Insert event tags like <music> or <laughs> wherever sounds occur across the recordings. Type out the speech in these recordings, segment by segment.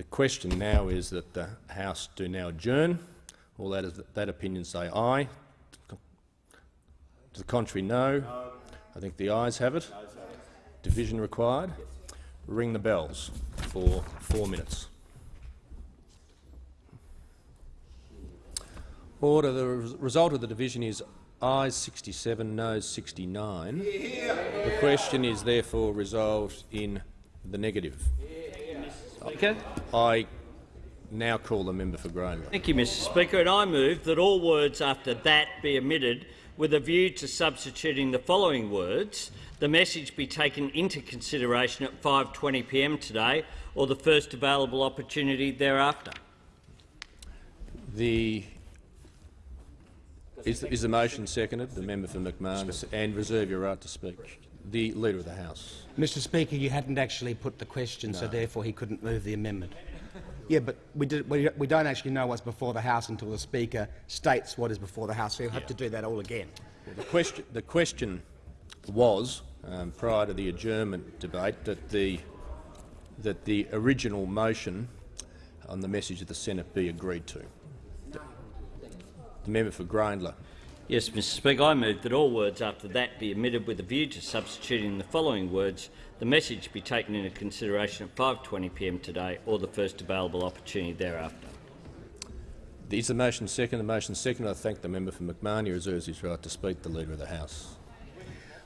The question now is that the House do now adjourn. All that, is, that opinion say aye. To the contrary, no. I think the ayes have it. Division required. Ring the bells for four minutes. Order. The result of the division is ayes 67, noes 69. The question is therefore resolved in the negative. Speaker. I now call the member for Grayndler. Thank you, Mr Speaker. And I move that all words after that be omitted with a view to substituting the following words. The message be taken into consideration at 5.20pm today or the first available opportunity thereafter. The is, is the motion seconded? The member for McMahon and reserve your right to speak. The Leader of the House. Mr Speaker, you hadn't actually put the question, no. so therefore he couldn't move the amendment. Yeah, but we, did, we, we, don't actually know what's before the House until the Speaker states what is before the House, so you'll have yeah. to do that all again. Well, the, question, the question was, um, prior to the adjournment debate, that the, that the original motion on the message of the Senate be agreed to. The member for Grayndler. Yes, Mr Speaker, I move that all words after that be omitted with a view to substituting the following words. The message be taken into consideration at 5.20pm today or the first available opportunity thereafter. Is the motion second? The motion second. I thank the member for McMahon. He reserves his right to speak. The Leader of the House.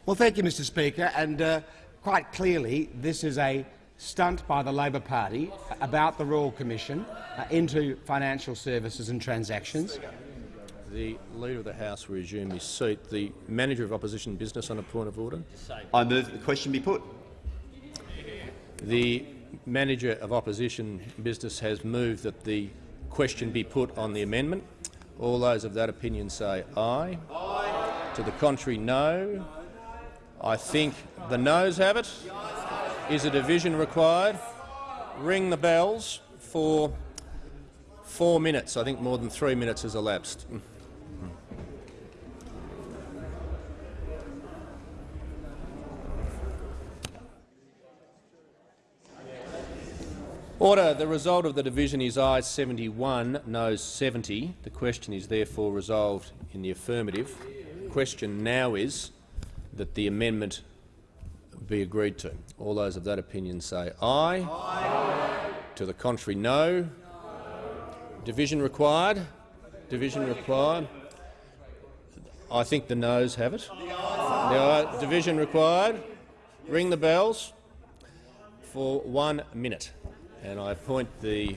Well, thank you, Mr Speaker. And uh, quite clearly, this is a stunt by the Labor Party about the Royal Commission uh, into financial services and transactions. The Leader of the House will resume his seat. The Manager of Opposition Business on a point of order. I move that the question be put. The Manager of Opposition Business has moved that the question be put on the amendment. All those of that opinion say aye. aye. To the contrary, no. I think the noes have it. Is a division required? Ring the bells for four minutes. I think more than three minutes has elapsed. Order. The result of the division is ayes 71, noes 70. The question is therefore resolved in the affirmative. The question now is that the amendment be agreed to. All those of that opinion say aye. aye. To the contrary, no. Division required. Division required. I think the noes have it. The uh, division required. Ring the bells for one minute and I appoint the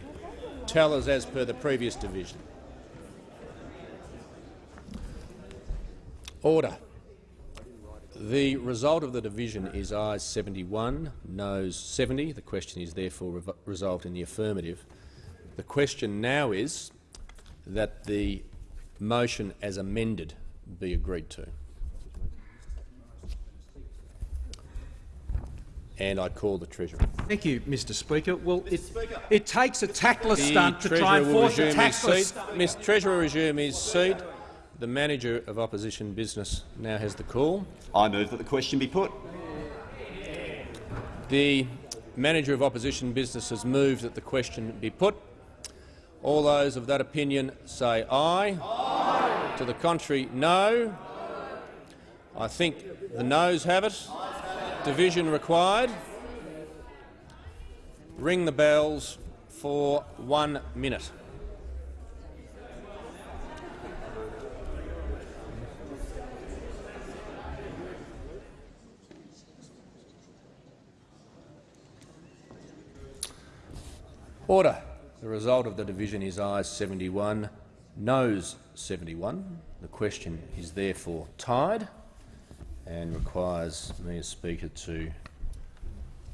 tellers as per the previous division. Order. The result of the division is ayes 71, noes 70. The question is therefore resolved in the affirmative. The question now is that the motion as amended be agreed to. And I call the Treasurer. Thank you, Mr Speaker. Well, it, it takes a tactless the stunt to try and force a tactless Mr Treasurer resume his seat. The Manager of Opposition Business now has the call. I move that the question be put. The Manager of Opposition Business has moved that the question be put. All those of that opinion say aye. aye. To the contrary, no. I think the noes have it. Division required. Ring the bells for one minute. Order. The result of the division is ayes 71, noes 71. The question is therefore tied and requires me as Speaker to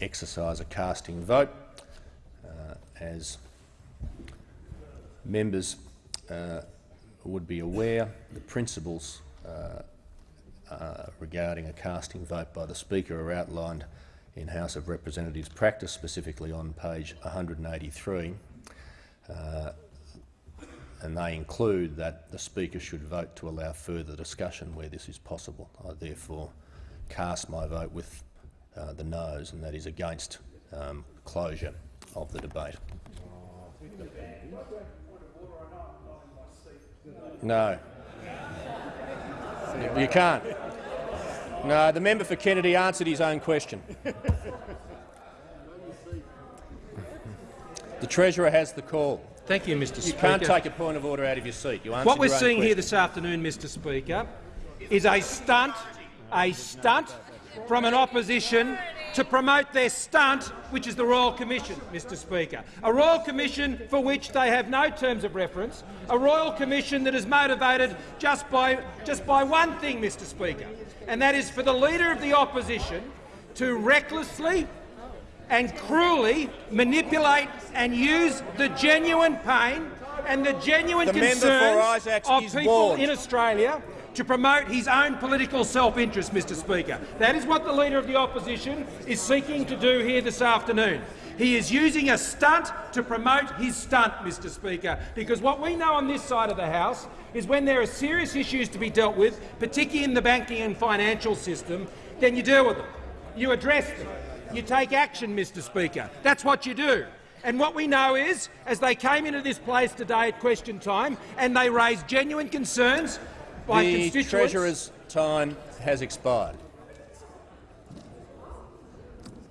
exercise a casting vote. Uh, as members uh, would be aware, the principles uh, uh, regarding a casting vote by the Speaker are outlined in House of Representatives practice, specifically on page 183 uh, and they include that the Speaker should vote to allow further discussion where this is possible. I therefore cast my vote with uh, the noes, and that is against um, closure of the debate. No. You can't. No, the member for Kennedy answered his own question. The Treasurer has the call. Thank you, Mr You Speaker. can't take a point of order out of your seat. You What we're seeing here this afternoon, Mr Speaker, is a stunt, a stunt from an opposition to promote their stunt, which is the Royal Commission, Mr Speaker. A Royal Commission for which they have no terms of reference, a Royal Commission that is motivated just by, just by one thing, Mr Speaker, and that is for the Leader of the Opposition to recklessly and cruelly manipulate and use the genuine pain and the genuine The concerns of people warned. in Australia to promote his own political self-interest, Mr Speaker. That is what the Leader of the Opposition is seeking to do here this afternoon. He is using a stunt to promote his stunt, Mr Speaker, because what we know on this side of the House is when there are serious issues to be dealt with, particularly in the banking and financial system, then you deal with them. You address them. You take action, Mr Speaker. That's what you do. And what we know is, as they came into this place today at question time and they raised genuine concerns by The constituents— Treasurer's time has expired.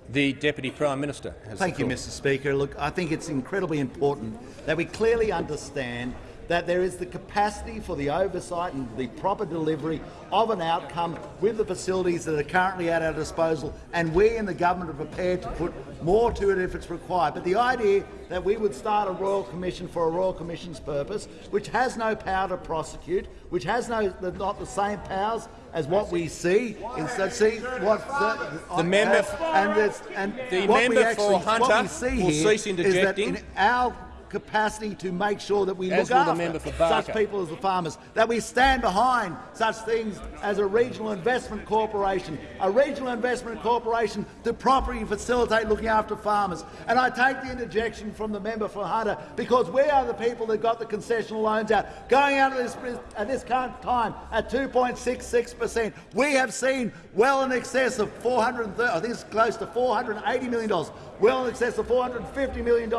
The Deputy Prime Minister has Thank you. Mr Speaker. Look, I think it's incredibly important that we clearly understand that there is the capacity for the oversight and the proper delivery of an outcome with the facilities that are currently at our disposal, and we in the government are prepared to put more to it if it's required. But the idea that we would start a royal commission for a royal commission's purpose, which has no power to prosecute, which has no not the same powers as what we see, instead see what the, The member- and, and The member actually, for Hunter will cease is that interjecting. in our capacity to make sure that we As look after such people as the farmers, that we stand behind such things as a regional investment corporation, a regional investment corporation to properly facilitate looking after farmers. And I take the interjection from the member for Hunter because we are the people that got the concessional loans out, going out of this at this current time at 2.66 per cent. We have seen well in excess of 430, I think it's close to 480 million dollars well in excess of $450 million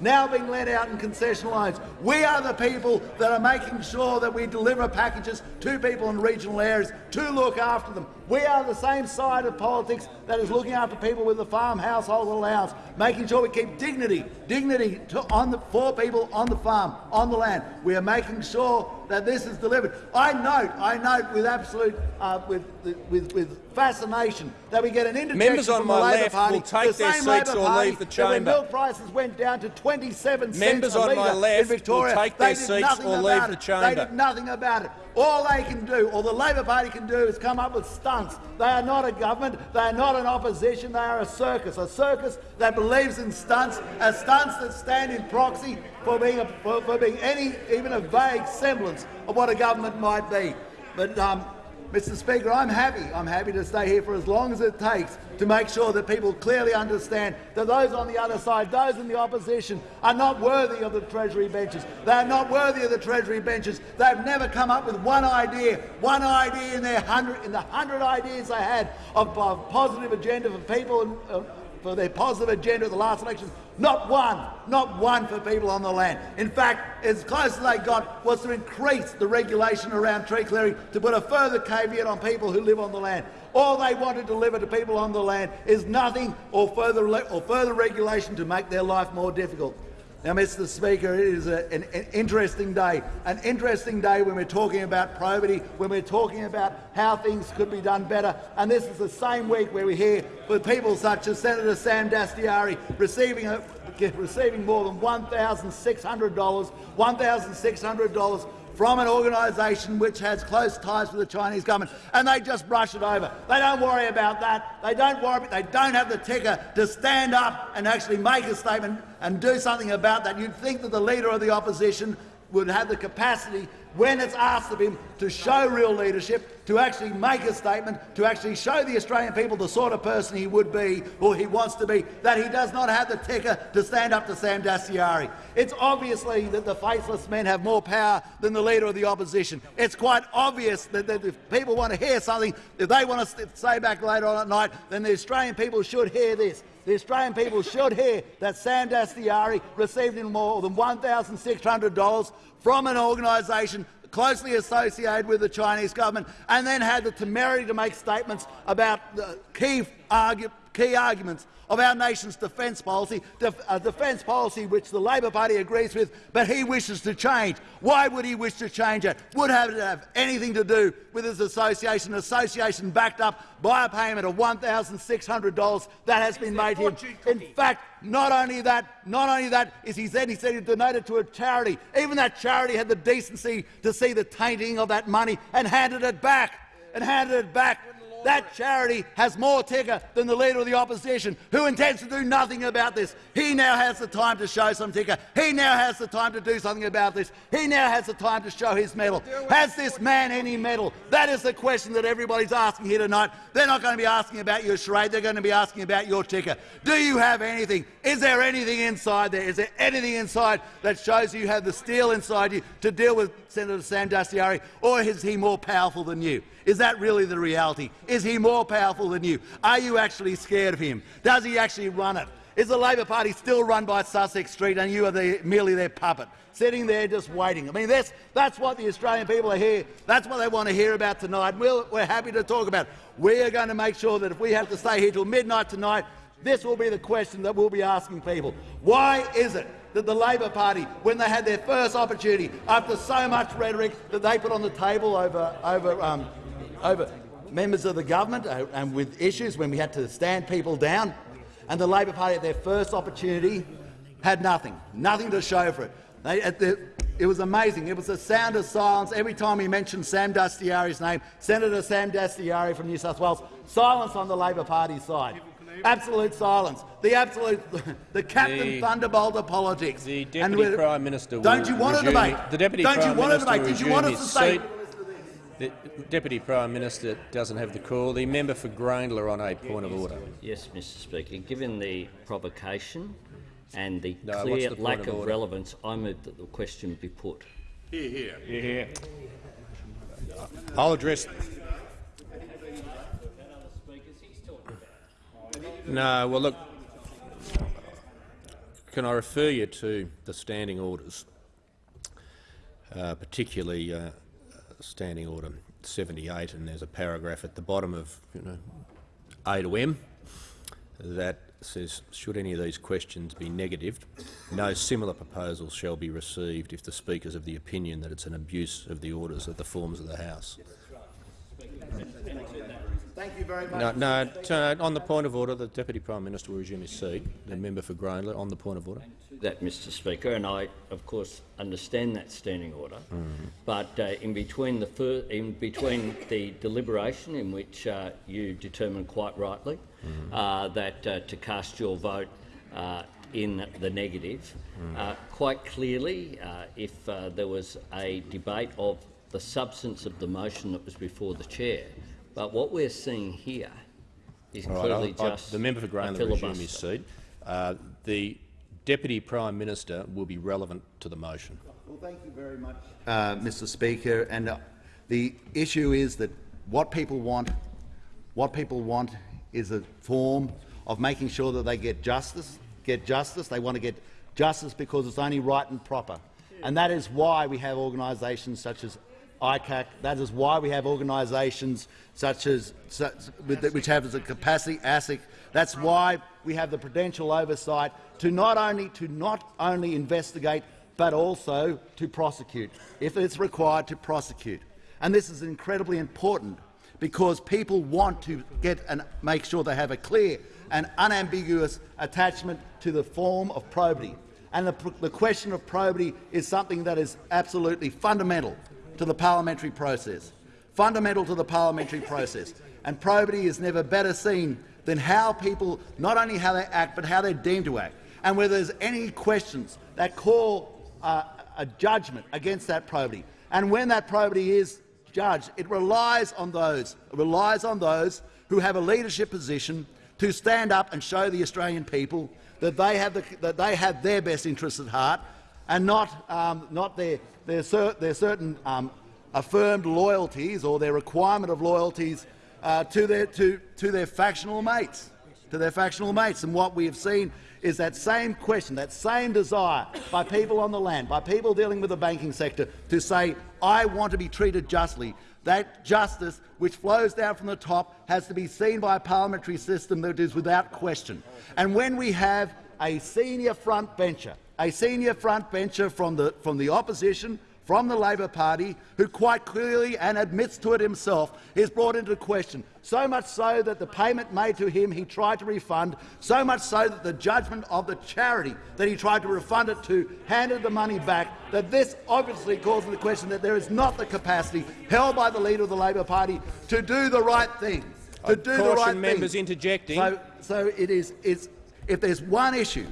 now being lent out in concession lines. We are the people that are making sure that we deliver packages to people in regional areas to look after them. We are the same side of politics that is looking after people with the farm household allowance, making sure we keep dignity, dignity to, on the, for people on the farm, on the land. We are making sure that this is delivered. I note, I note with absolute, uh, with, with, with fascination that we get an interjection Members on from my the Labor left Party, will take the their seats Labor or Party leave the that when milk prices went down to 27 Members cents a on my litre left in Victoria, will take they their seats or leave it. the They chamber. did nothing about it. All they can do, all the Labor Party can do, is come up with stunts. They are not a government. They are not an opposition. They are a circus. A circus that believes in stunts, a stunts that stand in proxy for being, a, for, for being any, even a vague semblance of what a government might be. But um, Mr Speaker, I'm happy. I'm happy to stay here for as long as it takes to make sure that people clearly understand that those on the other side, those in the opposition, are not worthy of the Treasury benches. They are not worthy of the Treasury benches. They've never come up with one idea, one idea in their hundred, in the hundred ideas they had of, of positive agenda for people and, uh, for their positive agenda at the last election. Not one, not one for people on the land. In fact, as close as they got was to increase the regulation around tree clearing to put a further caveat on people who live on the land. All they want to deliver to people on the land is nothing or further, or further regulation to make their life more difficult. Now, Mr Speaker, it is a, an, an, interesting day. An interesting day when we're talking about probity, when we're talking about how things could be done better. And this is the same week where we hear with people such as Senator Sam Dastyari receiving, a, receiving more than $1,600, $1,600 from an organisation which has close ties with the Chinese government, and they just brush it over. They don't worry about that. They don't worry. They don't have the ticker to stand up and actually make a statement and do something about that. You'd think that the leader of the opposition would have the capacity, when it's asked of him, to show real leadership, to actually make a statement, to actually show the Australian people the sort of person he would be or he wants to be, that he does not have the ticker to stand up to Sam Dastyari. It's obviously that the faceless men have more power than the leader of the opposition. It's quite obvious that, that if people want to hear something, if they want to say back later on at night, then the Australian people should hear this. The Australian people should hear that Sam Dastyari received in more than $1,600 from an organisation closely associated with the Chinese government and then had the temerity to make statements about the key, argu key arguments of our nation's defence policy, def uh, a defence policy which the Labor Party agrees with, but he wishes to change. Why would he wish to change it? Would it have anything to do with his association, association backed up by a payment of $1,600 that has been made him. In fact, not only that, not only that is he said he said he donated to a charity. Even that charity had the decency to see the tainting of that money and handed it back. And handed it back that charity has more ticker than the Leader of the Opposition, who intends to do nothing about this. He now has the time to show some ticker. He now has the time to do something about this. He now has the time to show his mettle. Has this man any mettle? That is the question that everybody's asking here tonight. They're not going to be asking about your charade. They're going to be asking about your ticker. Do you have anything? Is there anything inside there? Is there anything inside that shows you have the steel inside you to deal with Senator Sam Dastyari, or is he more powerful than you? Is that really the reality? Is he more powerful than you? Are you actually scared of him? Does he actually run it? Is the Labor Party still run by Sussex Street and you are the, merely their puppet, sitting there just waiting? I mean, that's, that's what the Australian people are here. That's what they want to hear about tonight. We're, we're happy to talk about. it. We are going to make sure that if we have to stay here till midnight tonight, this will be the question that we'll be asking people. Why is it that the Labor Party, when they had their first opportunity, after so much rhetoric that they put on the table over, over um, over members of the government uh, and with issues when we had to stand people down. And the Labor Party, at their first opportunity, had nothing, nothing to show for it. They, the, it was amazing. It was a sound of silence every time he mentioned Sam Dastyari's name, Senator Sam Dastyari from New South Wales. Silence on the Labor Party side. Absolute silence. The absolute, <laughs> the Captain the, Thunderbolt of politics. The Deputy Prime Minister. Don't you want a debate? The Deputy don't you want a debate? Did you want us to say? The Deputy Prime Minister doesn't have the call. The member for Grayndler on a point of order. Yes, Mr Speaker. Given the provocation and the no, clear the lack of, of relevance, I move that the question be put. Here, here. Here, here. I'll address. No, well, look. Can I refer you to the standing orders, uh, particularly uh, Standing Order 78, and there's a paragraph at the bottom of you know, A to M that says, should any of these questions be negatived, no similar proposals shall be received if the Speaker is of the opinion that it's an abuse of the orders of the forms of the House. Thank you very much. No, no on the point of order, the Deputy Prime Minister will resume his seat. The member for Grayndler on the point of order. That, Mr Speaker, and I, of course, understand that standing order. Mm. But uh, in between the in between the deliberation, in which uh, you determined quite rightly mm uh, that uh, to cast your vote uh, in the negative, mm quite clearly, if there was a debate of the substance of the motion that was before the chair, but what we're seeing here is All clearly right, just I, the member for Grayndler will resume his seat. Uh, the Deputy Prime Minister will be relevant to the motion. Well, thank you very much, uh, Mr. Speaker. And uh, the issue is that what people want, what people want, is a form of making sure that they get justice. Get justice. They want to get justice because it's only right and proper. And that is why we have organisations such as ICAC. That is why we have organisations such as such, which have the capacity ASIC. That's why we have the prudential oversight to not only to not only investigate but also to prosecute, if it's required to prosecute. And this is incredibly important because people want to get and make sure they have a clear and unambiguous attachment to the form of probity. And the, the question of probity is something that is absolutely fundamental to the parliamentary process, fundamental to the parliamentary process. And probity is never better seen than how people, not only how they act, but how they're deemed to act. And where there's any questions that call uh, a judgment against that probity. And when that probity is judged, it relies on those, relies on those who have a leadership position to stand up and show the Australian people that they have, the, that they have their best interests at heart and not, um, not their, their, cer their certain um, affirmed loyalties or their requirement of loyalties uh, to, their, to, to their factional mates. to their factional mates. And what we have seen is that same question, that same desire by people on the land, by people dealing with the banking sector, to say, I want to be treated justly. That justice, which flows down from the top, has to be seen by a parliamentary system that is without question. And when we have a senior front bencher, a senior front bencher from the, from the opposition, from the Labor Party, who quite clearly and admits to it himself is brought into question, so much so that the payment made to him he tried to refund, so much so that the judgment of the charity that he tried to refund it to handed the money back, that this obviously calls into question that there is not the capacity held by the leader of the Labor Party to do the right thing. To I do the right members thing. interjecting. So, so it is. If there's one issue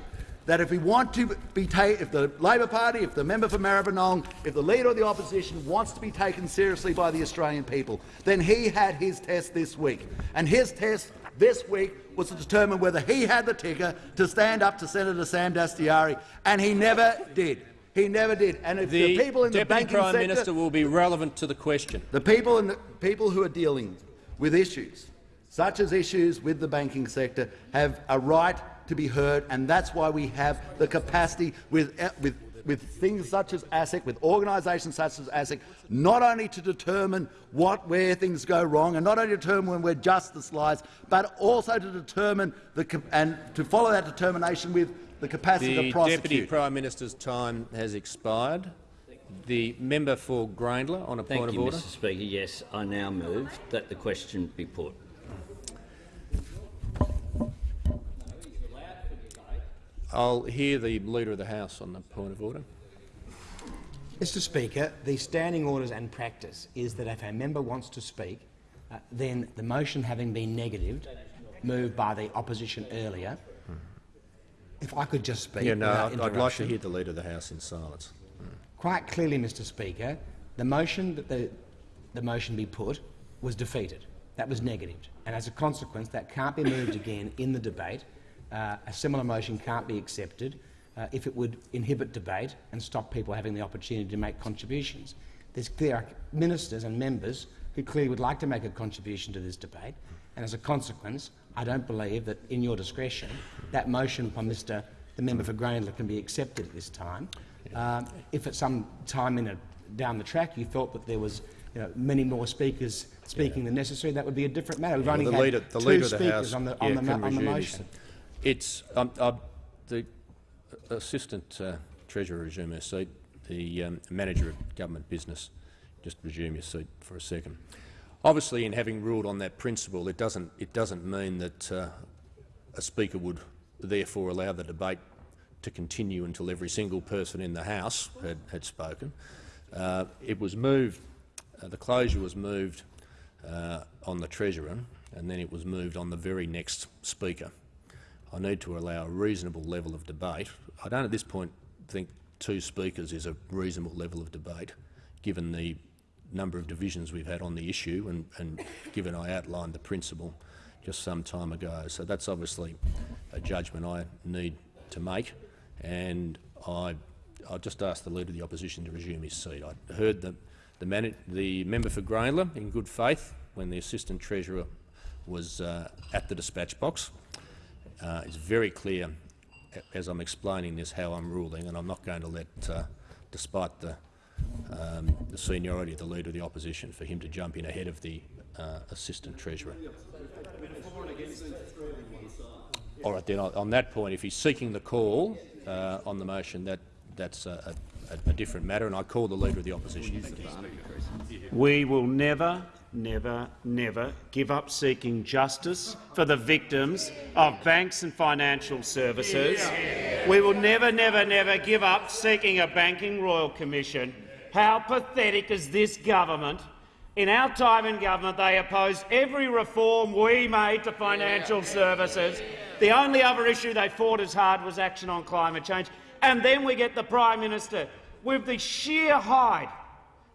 that if we want to be taken, if the Labor Party, if the member for Maribyrnong, if the leader of the opposition wants to be taken seriously by the Australian people, then he had his test this week. And his test this week was to determine whether he had the ticker to stand up to Senator Sam Dastyari, and he never did. He never did. And if the, the people in the Deputy banking Prime sector, Minister will be relevant to the question. the people and the people who are dealing with issues, such as issues with the banking sector, have a right to be heard, and that's why we have the capacity with, eh, with, with things such as ASIC, with organisations such as ASIC, not only to determine what, where things go wrong, and not only determine where justice lies, but also to determine the, and to follow that determination with the capacity The to prosecute. Deputy Prime Minister's time has expired. The member for Grayndler on a Thank point you, of order. Thank you, Mr Speaker. Yes, I now move that the question be put. I'll hear the Leader of the House on the point of order. Mr Speaker, the standing orders and practice is that if a member wants to speak, uh, then the motion having been negatived, moved by the opposition earlier, if I could just speak Yeah, no, I'd, I'd like to hear the Leader of the House in silence. Quite clearly, Mr Speaker, the motion that the, the motion be put was defeated. That was negatived. And as a consequence, that can't be moved again in the debate. Uh, a similar motion can't be accepted uh, if it would inhibit debate and stop people having the opportunity to make contributions. There's clear ministers and members who clearly would like to make a contribution to this debate, and as a consequence, I don't believe that, in your discretion, that motion by Mr the member for Grayndler can be accepted at this time. Um, if at some time in a, down the track you felt that there was you know, many more speakers speaking than necessary, that would be a different matter. We've only the had leader, the two leader of the speakers House on the, yeah, on the, on the motion. It's um, uh, the assistant uh, treasurer resume her seat. The um, manager of government business just resume your seat for a second. Obviously, in having ruled on that principle, it doesn't it doesn't mean that uh, a speaker would therefore allow the debate to continue until every single person in the House had, had spoken. Uh, it was moved. Uh, the closure was moved uh, on the treasurer, and then it was moved on the very next speaker. I need to allow a reasonable level of debate. I don't at this point think two speakers is a reasonable level of debate, given the number of divisions we've had on the issue and, and given I outlined the principle just some time ago. So that's obviously a judgment I need to make, and I, I'll just ask the Leader of the Opposition to resume his seat. I heard the, the, the member for Grayndler in good faith when the Assistant Treasurer was uh, at the dispatch box. Uh, it's very clear, as I'm explaining this, how I'm ruling, and I'm not going to let, uh, despite the, um, the seniority of the Leader of the Opposition, for him to jump in ahead of the uh, Assistant Treasurer. All right, then, on that point, if he's seeking the call uh, on the motion, that, that's a, a, a different matter, and I call the Leader of the Opposition. We will never, never, never give up seeking justice for the victims of banks and financial services. We will never, never, never give up seeking a banking royal commission. How pathetic is this government? In our time in government, they opposed every reform we made to financial services. The only other issue they fought as hard was action on climate change. And then we get the Prime Minister with the sheer hide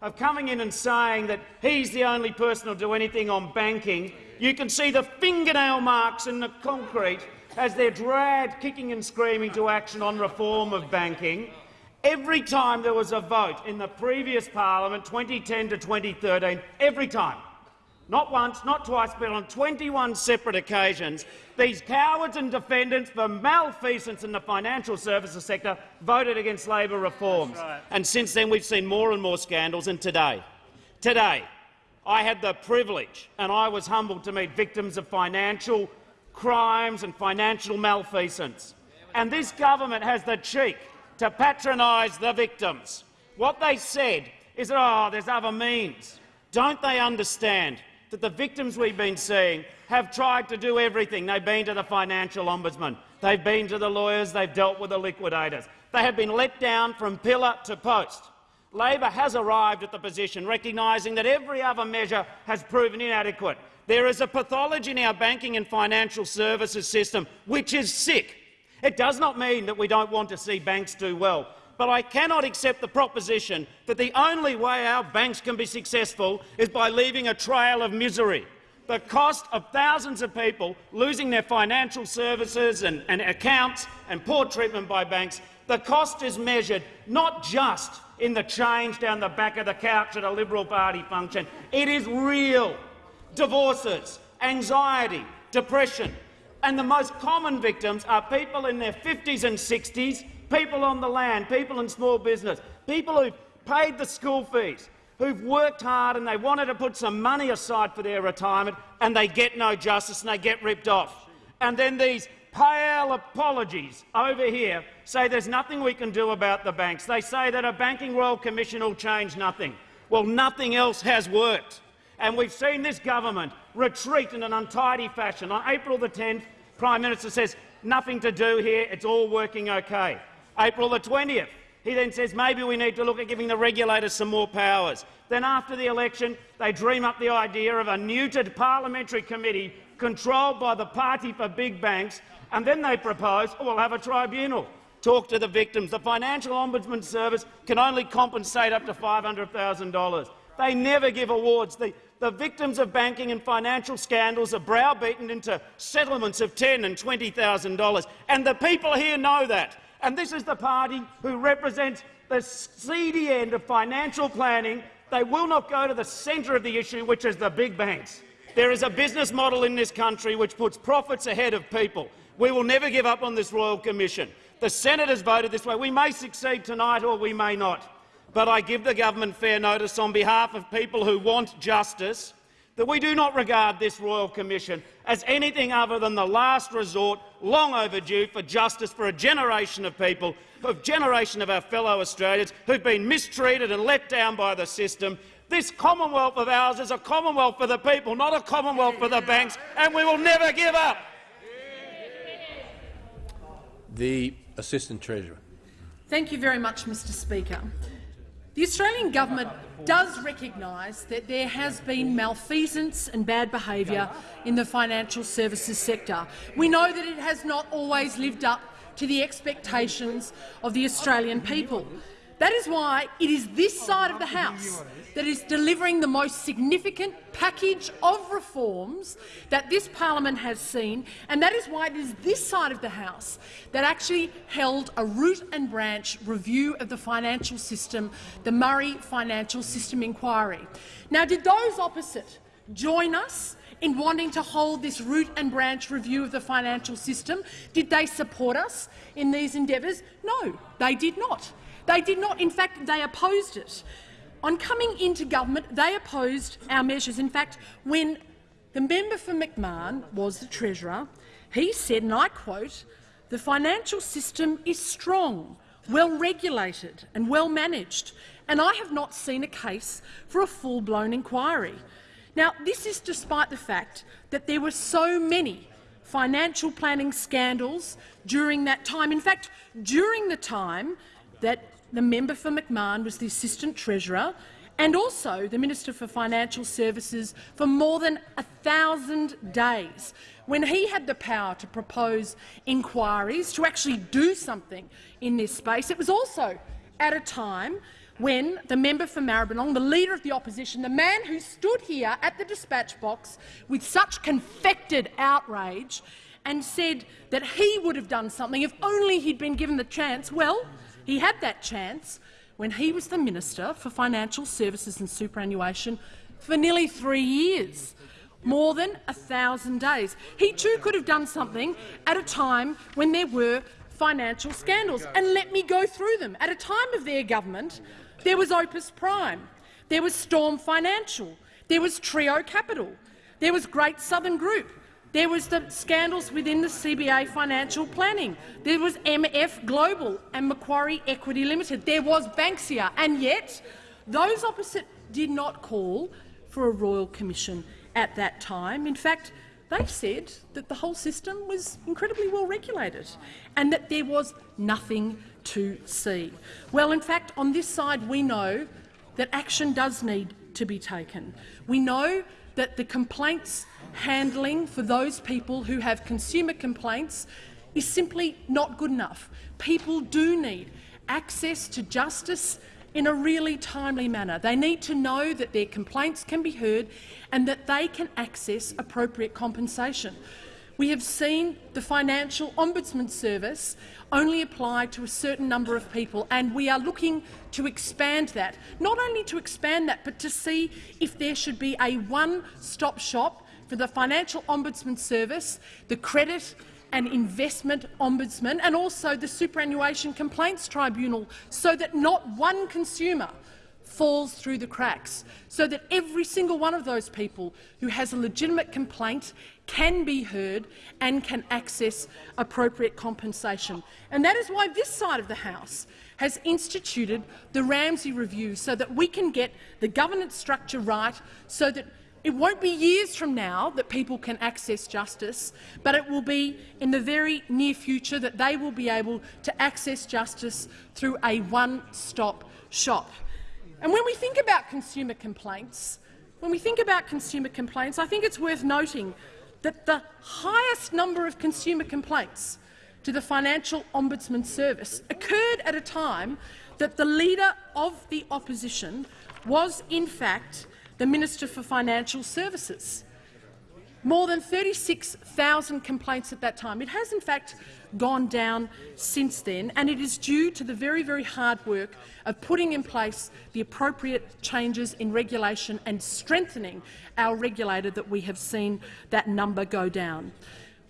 of coming in and saying that he's the only person who'll do anything on banking. You can see the fingernail marks in the concrete as they're dragged kicking and screaming to action on reform of banking. Every time there was a vote in the previous parliament, 2010 to 2013, every time not once, not twice, but on 21 separate occasions, these cowards and defendants for malfeasance in the financial services sector voted against Labor reforms. Right. And since then we've seen more and more scandals, and today, today, I had the privilege and I was humbled to meet victims of financial crimes and financial malfeasance. And this government has the cheek to patronise the victims. What they said is, oh, there's other means. Don't they understand that the victims we've been seeing have tried to do everything. They've been to the financial ombudsman, they've been to the lawyers, they've dealt with the liquidators. They have been let down from pillar to post. Labor has arrived at the position recognising that every other measure has proven inadequate. There is a pathology in our banking and financial services system which is sick. It does not mean that we don't want to see banks do well but I cannot accept the proposition that the only way our banks can be successful is by leaving a trail of misery. The cost of thousands of people losing their financial services and, and accounts and poor treatment by banks, the cost is measured not just in the change down the back of the couch at a Liberal Party function. It is real. Divorces, anxiety, depression. And the most common victims are people in their 50s and 60s people on the land, people in small business, people who've paid the school fees, who've worked hard and they wanted to put some money aside for their retirement and they get no justice and they get ripped off. And then these pale apologies over here say there's nothing we can do about the banks. They say that a Banking Royal Commission will change nothing. Well, nothing else has worked. And we've seen this government retreat in an untidy fashion. On April the 10th, Prime Minister says nothing to do here, it's all working okay. April the 20th. He then says maybe we need to look at giving the regulators some more powers. Then after the election, they dream up the idea of a neutered parliamentary committee controlled by the party for big banks, and then they propose oh, we'll have a tribunal. Talk to the victims. The Financial Ombudsman Service can only compensate up to $500,000. They never give awards. The, the victims of banking and financial scandals are browbeaten into settlements of $10,000 and $20,000, and the people here know that. And this is the party who represents the seedy end of financial planning. They will not go to the centre of the issue, which is the big banks. There is a business model in this country which puts profits ahead of people. We will never give up on this Royal Commission. The Senate has voted this way. We may succeed tonight or we may not. But I give the government fair notice on behalf of people who want justice that we do not regard this Royal Commission as anything other than the last resort, long overdue, for justice for a generation of people, a generation of our fellow Australians who've been mistreated and let down by the system. This Commonwealth of ours is a Commonwealth for the people, not a Commonwealth for the banks, and we will never give up. The Assistant Treasurer. Thank you very much, Mr Speaker. The Australian government does recognise that there has been malfeasance and bad behaviour in the financial services sector. We know that it has not always lived up to the expectations of the Australian people. That is why it is this side of the House that is delivering the most significant package of reforms that this parliament has seen, and that is why it is this side of the House that actually held a root and branch review of the financial system, the Murray Financial System Inquiry. Now, did those opposite join us in wanting to hold this root and branch review of the financial system? Did they support us in these endeavours? No, they did not. They did not. In fact, they opposed it. On coming into government, they opposed our measures. In fact, when the member for McMahon was the Treasurer, he said, and I quote, the financial system is strong, well regulated and well managed, and I have not seen a case for a full-blown inquiry. Now, this is despite the fact that there were so many financial planning scandals during that time. In fact, during the time that the member for McMahon was the Assistant Treasurer and also the Minister for Financial Services for more than a thousand days, when he had the power to propose inquiries, to actually do something in this space. It was also at a time when the member for Maribyrnong, the leader of the opposition, the man who stood here at the dispatch box with such confected outrage and said that he would have done something if only he'd been given the chance, well, he had that chance when he was the Minister for Financial Services and Superannuation for nearly three years, more than a thousand days. He too could have done something at a time when there were financial scandals. And let me go through them. At a time of their government, there was Opus Prime, there was Storm Financial, there was Trio Capital, there was Great Southern Group, there was the scandals within the CBA financial planning. There was MF Global and Macquarie Equity Limited. There was Banksia. And yet, those opposite did not call for a royal commission at that time. In fact, they said that the whole system was incredibly well regulated and that there was nothing to see. Well, in fact, on this side we know that action does need to be taken. We know that the complaints handling for those people who have consumer complaints is simply not good enough. People do need access to justice in a really timely manner. They need to know that their complaints can be heard and that they can access appropriate compensation. We have seen the Financial Ombudsman Service only apply to a certain number of people, and we are looking to expand that. Not only to expand that, but to see if there should be a one-stop shop for the Financial Ombudsman Service, the Credit and Investment Ombudsman and also the Superannuation Complaints Tribunal so that not one consumer falls through the cracks, so that every single one of those people who has a legitimate complaint can be heard and can access appropriate compensation. And that is why this side of the House has instituted the Ramsay Review so that we can get the governance structure right so that it won't be years from now that people can access justice, but it will be in the very near future that they will be able to access justice through a one-stop shop. And when we think about consumer complaints, when we think about consumer complaints, I think it's worth noting that the highest number of consumer complaints to the Financial Ombudsman Service occurred at a time that the leader of the opposition was, in fact, the Minister for Financial Services. More than 36,000 complaints at that time. It has, in fact, gone down since then, and it is due to the very, very hard work of putting in place the appropriate changes in regulation and strengthening our regulator that we have seen that number go down.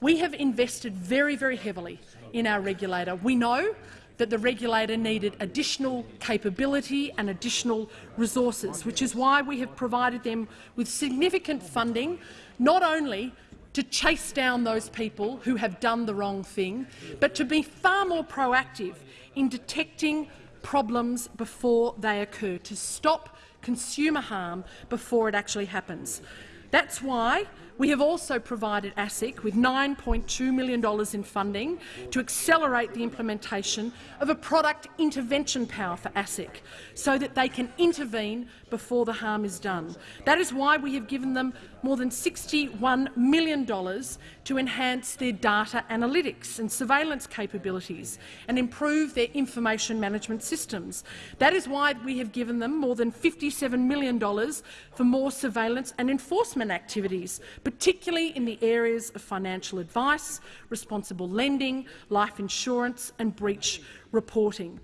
We have invested very, very heavily in our regulator. We know that the regulator needed additional capability and additional resources, which is why we have provided them with significant funding, not only to chase down those people who have done the wrong thing, but to be far more proactive in detecting problems before they occur, to stop consumer harm before it actually happens. That's why we have also provided ASIC with $9.2 million in funding to accelerate the implementation of a product intervention power for ASIC so that they can intervene before the harm is done. That is why we have given them more than $61 million to enhance their data analytics and surveillance capabilities and improve their information management systems. That is why we have given them more than $57 million for more surveillance and enforcement activities, particularly in the areas of financial advice, responsible lending, life insurance and breach reporting.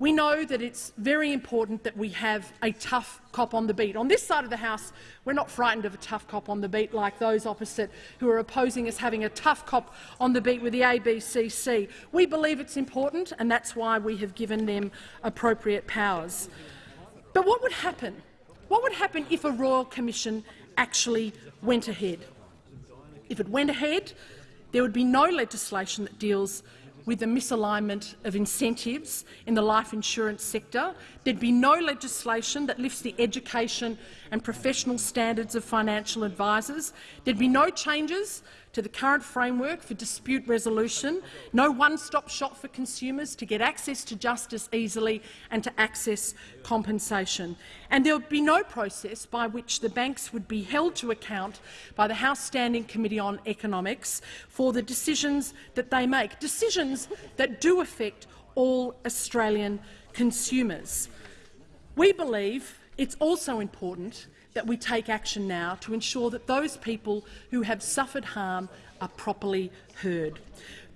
We know that it's very important that we have a tough cop on the beat. On this side of the House, we're not frightened of a tough cop on the beat like those opposite who are opposing us having a tough cop on the beat with the ABCC. We believe it's important, and that's why we have given them appropriate powers. But what would happen? What would happen if a Royal Commission actually went ahead. If it went ahead, there would be no legislation that deals with the misalignment of incentives in the life insurance sector. There'd be no legislation that lifts the education and professional standards of financial advisors. There'd be no changes to the current framework for dispute resolution, no one-stop shop for consumers to get access to justice easily and to access compensation. And there would be no process by which the banks would be held to account by the House Standing Committee on Economics for the decisions that they make, decisions that do affect all Australian consumers. We believe it's also important that we take action now to ensure that those people who have suffered harm are properly heard.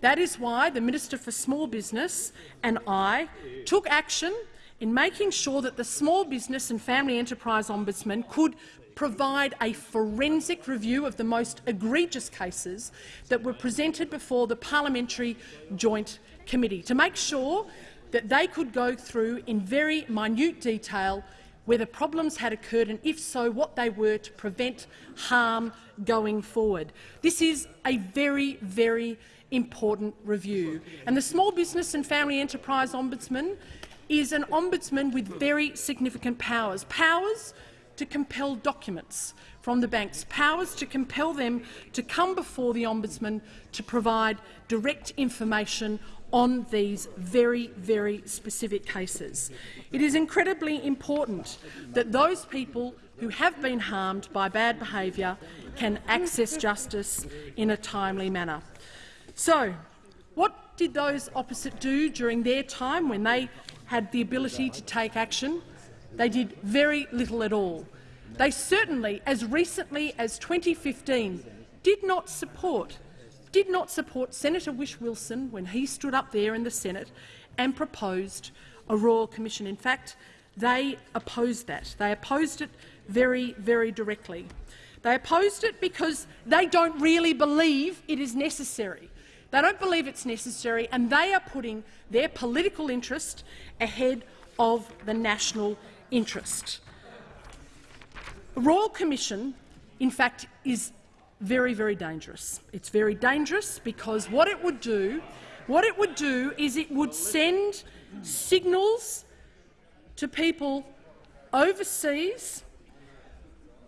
That is why the Minister for Small Business and I took action in making sure that the Small Business and Family Enterprise Ombudsman could provide a forensic review of the most egregious cases that were presented before the Parliamentary Joint Committee, to make sure that they could go through in very minute detail whether problems had occurred and, if so, what they were to prevent harm going forward. This is a very, very important review. And the Small Business and Family Enterprise Ombudsman is an ombudsman with very significant powers. Powers to compel documents from the banks, powers to compel them to come before the Ombudsman to provide direct information on these very, very specific cases. It is incredibly important that those people who have been harmed by bad behaviour can access justice in a timely manner. So, what did those opposite do during their time when they had the ability to take action? They did very little at all. They certainly, as recently as 2015, did not support did not support Senator Whish-Wilson when he stood up there in the Senate and proposed a royal commission. In fact, they opposed that. They opposed it very, very directly. They opposed it because they don't really believe it is necessary. They don't believe it's necessary, and they are putting their political interest ahead of the national interest. A royal commission, in fact, is very, very dangerous. It's very dangerous because what it would do, what it would do is it would send signals to people overseas.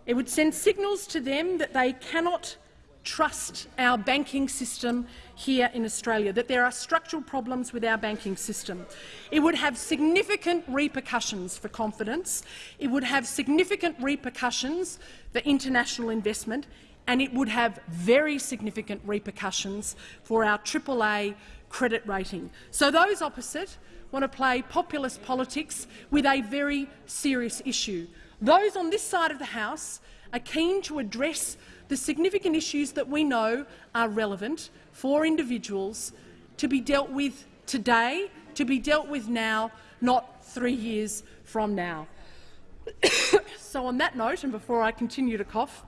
It would send signals to them that they cannot trust our banking system here in Australia, that there are structural problems with our banking system. It would have significant repercussions for confidence. It would have significant repercussions for international investment and it would have very significant repercussions for our AAA credit rating. So those opposite want to play populist politics with a very serious issue. Those on this side of the House are keen to address the significant issues that we know are relevant for individuals to be dealt with today, to be dealt with now, not three years from now. <coughs> so on that note, and before I continue to cough,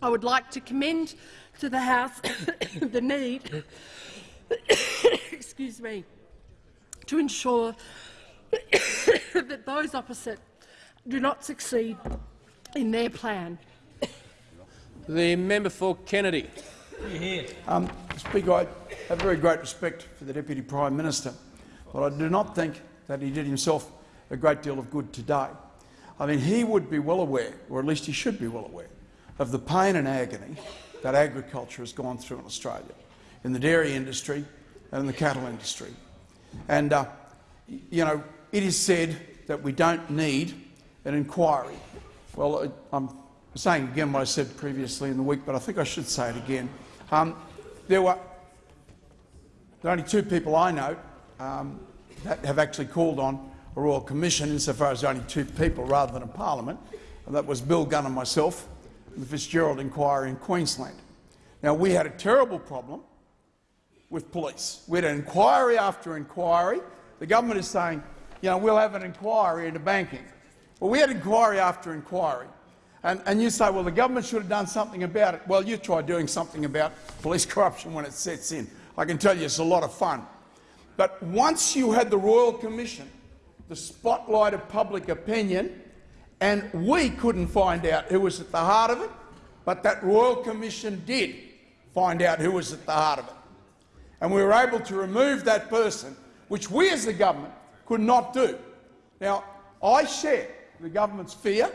I would like to commend to the House <coughs> the need <coughs> excuse me, to ensure <coughs> that those opposite do not succeed in their plan. The member for Kennedy. Um, Speaker, I have very great respect for the Deputy Prime Minister, but I do not think that he did himself a great deal of good today. I mean, he would be well aware, or at least he should be well aware, of the pain and agony that agriculture has gone through in Australia, in the dairy industry and in the cattle industry. And, uh, you know, it is said that we don't need an inquiry. Well, I'm saying again what I said previously in the week, but I think I should say it again. Um, there were only two people I know um, that have actually called on a royal commission, insofar as only two people rather than a parliament, and that was Bill Gunn and myself the Fitzgerald inquiry in Queensland. Now, we had a terrible problem with police. We had inquiry after inquiry. The government is saying, you know, we'll have an inquiry into banking. Well, we had inquiry after inquiry. And, and you say, well, the government should have done something about it. Well, you try doing something about police <laughs> corruption when it sets in. I can tell you it's a lot of fun. But once you had the Royal Commission, the spotlight of public opinion, and we couldn't find out who was at the heart of it, but that Royal Commission did find out who was at the heart of it. And we were able to remove that person, which we as the government could not do. Now, I share the government's fear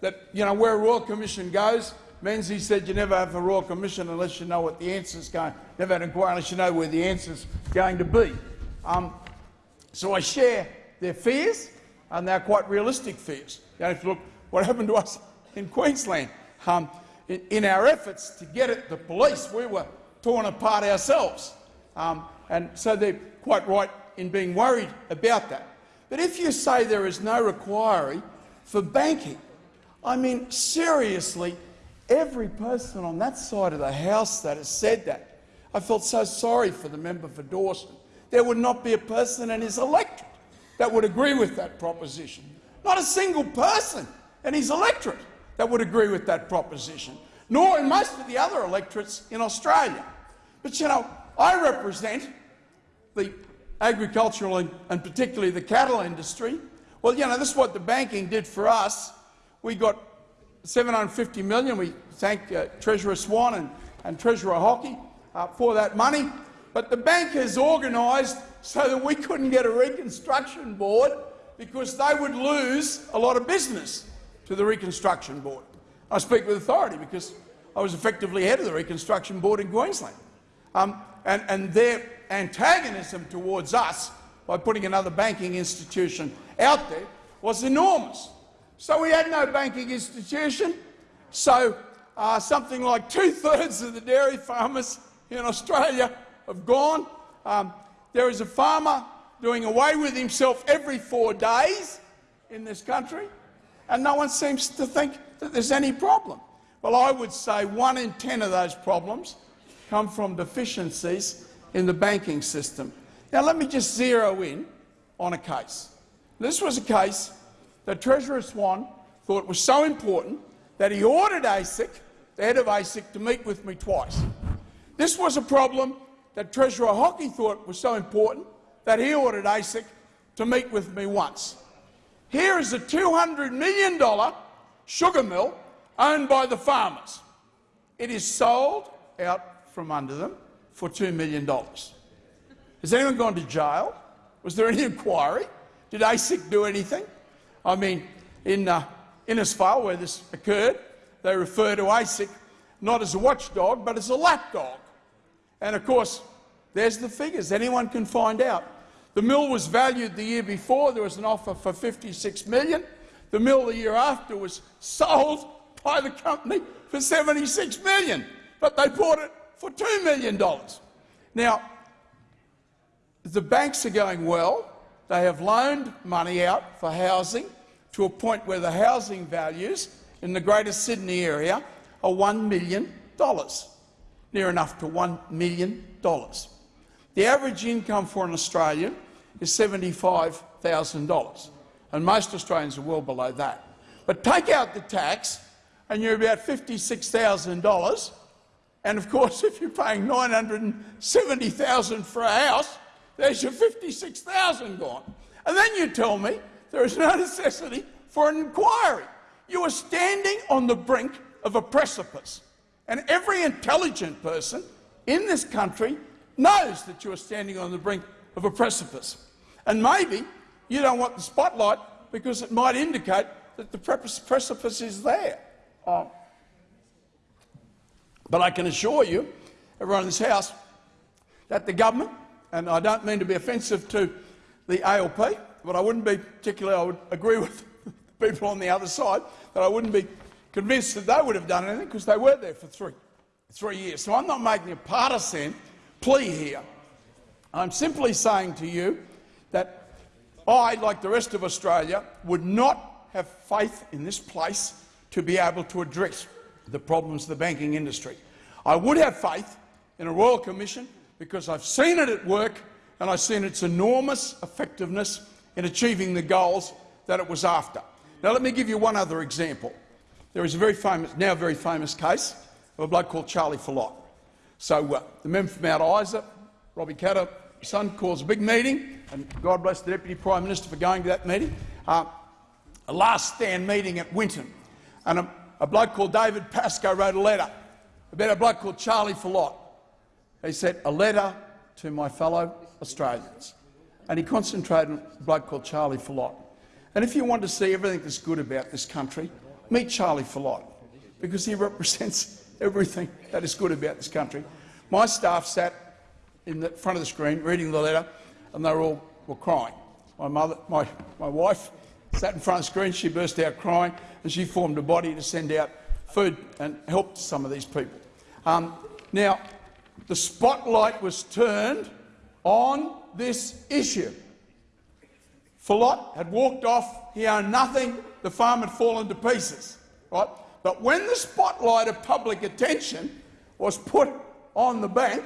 that you know, where a Royal Commission goes, Menzies said you never have a Royal Commission unless you know what the answer's going. Never an inquiry unless you know where the answer's going to be. Um, so I share their fears, and they're quite realistic fears. You if you look what happened to us in Queensland, um, in, in, our efforts to get at the police, we were torn apart ourselves. Um, and so they're quite right in being worried about that. But if you say there is no requirement for banking, I mean, seriously, every person on that side of the House that has said that, I felt so sorry for the member for Dawson. There would not be a person in his electorate that would agree with that proposition. Not a single person in his electorate that would agree with that proposition, nor in most of the other electorates in Australia. But you know, I represent the agricultural and, and particularly the cattle industry. Well, you know, this is what the banking did for us. We got 750 million. We thank uh, Treasurer Swan and, and Treasurer Hockey uh, for that money. But the bank has organised so that we couldn't get a reconstruction board because they would lose a lot of business to the reconstruction board. I speak with authority because I was effectively head of the reconstruction board in Queensland. Um, and, and their antagonism towards us by putting another banking institution out there was enormous. So we had no banking institution. So uh, something like two-thirds of the dairy farmers in Australia have gone. Um, there is a farmer doing away with himself every four days in this country, and no one seems to think that there's any problem. Well, I would say one in ten of those problems come from deficiencies in the banking system. Now, let me just zero in on a case. This was a case that Treasurer Swan thought was so important that he ordered ASIC, the head of ASIC, to meet with me twice. This was a problem that Treasurer Hockey thought was so important that he ordered ASIC to meet with me once. Here is a $200 million sugar mill owned by the farmers. It is sold out from under them for $2 million. Has anyone gone to jail? Was there any inquiry? Did ASIC do anything? I mean, in uh, Innisfail, where this occurred, they refer to ASIC not as a watchdog, but as a lapdog. And of course, there's the figures. Anyone can find out. The mill was valued the year before. There was an offer for 56 million. The mill the year after was sold by the company for 76 million, but they bought it for $2 million. Now, the banks are going well. They have loaned money out for housing to a point where the housing values in the Greater Sydney area are $1 million, near enough to $1 million. The average income for an Australian is $75,000, and most Australians are well below that. But take out the tax, and you're about $56,000 and of course, if you're paying $970,000 for a house, there's your $56,000 gone. And then you tell me there is no necessity for an inquiry. You are standing on the brink of a precipice. And every intelligent person in this country knows that you are standing on the brink of a precipice. And maybe you don't want the spotlight because it might indicate that the precipice is there. Um, but I can assure you, everyone in this House, that the government, and I don't mean to be offensive to the ALP, but I wouldn't be particularly, I would agree with <laughs> people on the other side, that I wouldn't be convinced that they would have done anything because they were there for three, three years. So I'm not making a partisan plea here. I'm simply saying to you that I, like the rest of Australia, would not have faith in this place to be able to address the problems of the banking industry. I would have faith in a Royal Commission because I've seen it at work and I've seen its enormous effectiveness in achieving the goals that it was after. Now let me give you one other example. There is a very famous, now very famous case of a bloke called Charlie Phillott. So uh, the member from Mount Isa, Robbie Katter, son, calls a big meeting, and God bless the Deputy Prime Minister for going to that meeting, uh, a last stand meeting at Winton. And a, a bloke called David Pascoe wrote a letter about a bloke called Charlie Phillott. He said, a letter to my fellow Australians. And he concentrated on a bloke called Charlie Phillott. And if you want to see everything that's good about this country, meet Charlie Phillott, because he represents everything that is good about this country. My staff sat in the front of the screen reading the letter, and they were all were crying. My mother, my, my wife sat in front of the screen, she burst out crying, and she formed a body to send out food and help to some of these people. Um, now, the spotlight was turned on this issue. Phillott had walked off, he owned nothing, the farm had fallen to pieces. Right? But when the spotlight of public attention was put on the bank,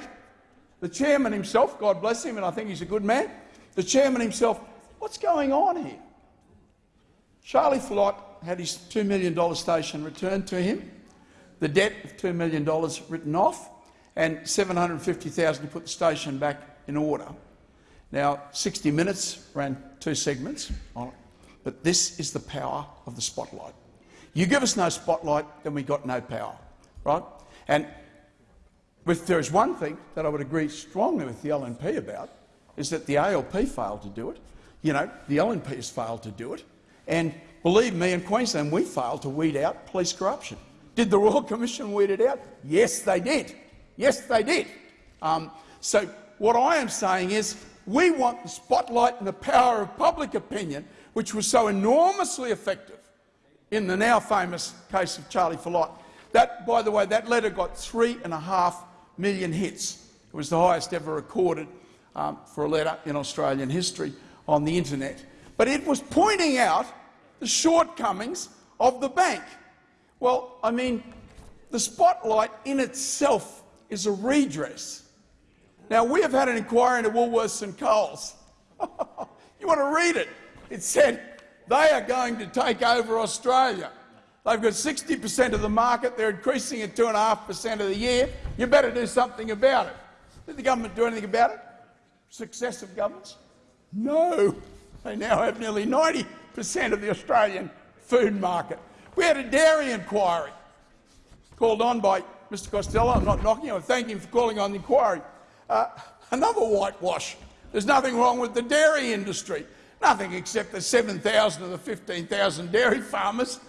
the chairman himself, God bless him, and I think he's a good man, the chairman himself What's going on here? Charlie Phillott had his $2 million station returned to him, the debt of $2 million written off, and $750,000 to put the station back in order. Now, 60 Minutes ran two segments on it, but this is the power of the spotlight. You give us no spotlight, then we got no power, right? And if there is one thing that I would agree strongly with the LNP about, is that the ALP failed to do it. You know, the LNP has failed to do it. And believe me, in Queensland, we failed to weed out police corruption. Did the Royal Commission weed it out? Yes, they did. Yes, they did. Um, so what I am saying is we want the spotlight and the power of public opinion, which was so enormously effective in the now famous case of Charlie Phillott. That, by the way, that letter got three and a half million hits. It was the highest ever recorded um, for a letter in Australian history on the internet. But it was pointing out the shortcomings of the bank. Well, I mean, the spotlight in itself is a redress. Now, we have had an inquiry into Woolworths and Coles. <laughs> you want to read it? It said they are going to take over Australia. They've got 60 per cent of the market. They're increasing at 2.5 per cent of the year. You better do something about it. Did the government do anything about it? Successive governments? No. They now have nearly 90 per cent of the Australian food market. We had a dairy inquiry called on by Mr Costello. I'm not knocking him. I thank him for calling on the inquiry. Uh, another whitewash. There's nothing wrong with the dairy industry. Nothing except that 7,000 of the 15,000 dairy farmers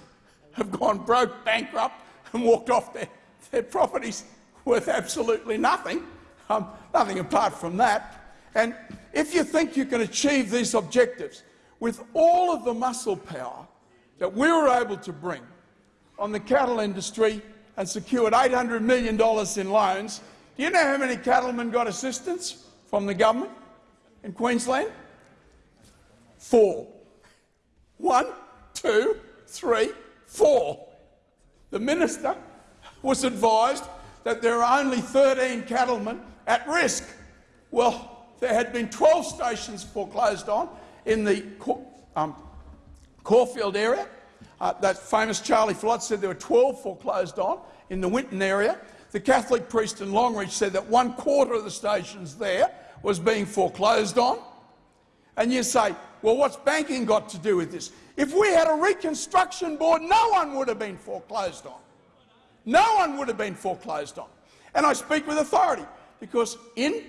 have gone broke, bankrupt and walked off their, their properties worth absolutely nothing, um, nothing apart from that. And if you think you can achieve these objectives with all of the muscle power that we were able to bring on the cattle industry and secured $800 million in loans, do you know how many cattlemen got assistance from the government in Queensland? Four. One, two, three, four. The minister was advised that there are only 13 cattlemen at risk. Well, there had been 12 stations foreclosed on in the um, Caulfield area. Uh, that famous Charlie Phillott said there were 12 foreclosed on in the Winton area. The Catholic priest in Longreach said that one quarter of the stations there was being foreclosed on. And you say, well, what's banking got to do with this? If we had a reconstruction board, no one would have been foreclosed on. No one would have been foreclosed on. And I speak with authority because in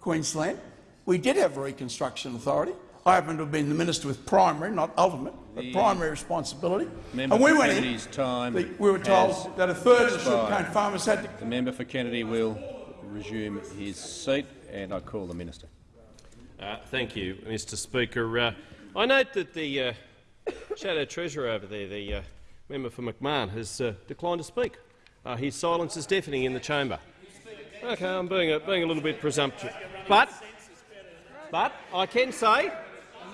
Queensland we did have a reconstruction authority. I happen to have been the minister with primary, not ultimate, but the primary responsibility. Member and we went Kennedy's in. time The, we were told that a third of the expired. sugarcane farmers had to. The member for Kennedy will resume his seat, and I call the minister. Uh, thank you, Mr Speaker. Uh, I note that the uh, Shadow Treasurer over there, the uh, member for McMahon, has uh, declined to speak. Uh, his silence is deafening in the chamber. Okay, I'm being a, being a little bit presumptuous. But, but I can say,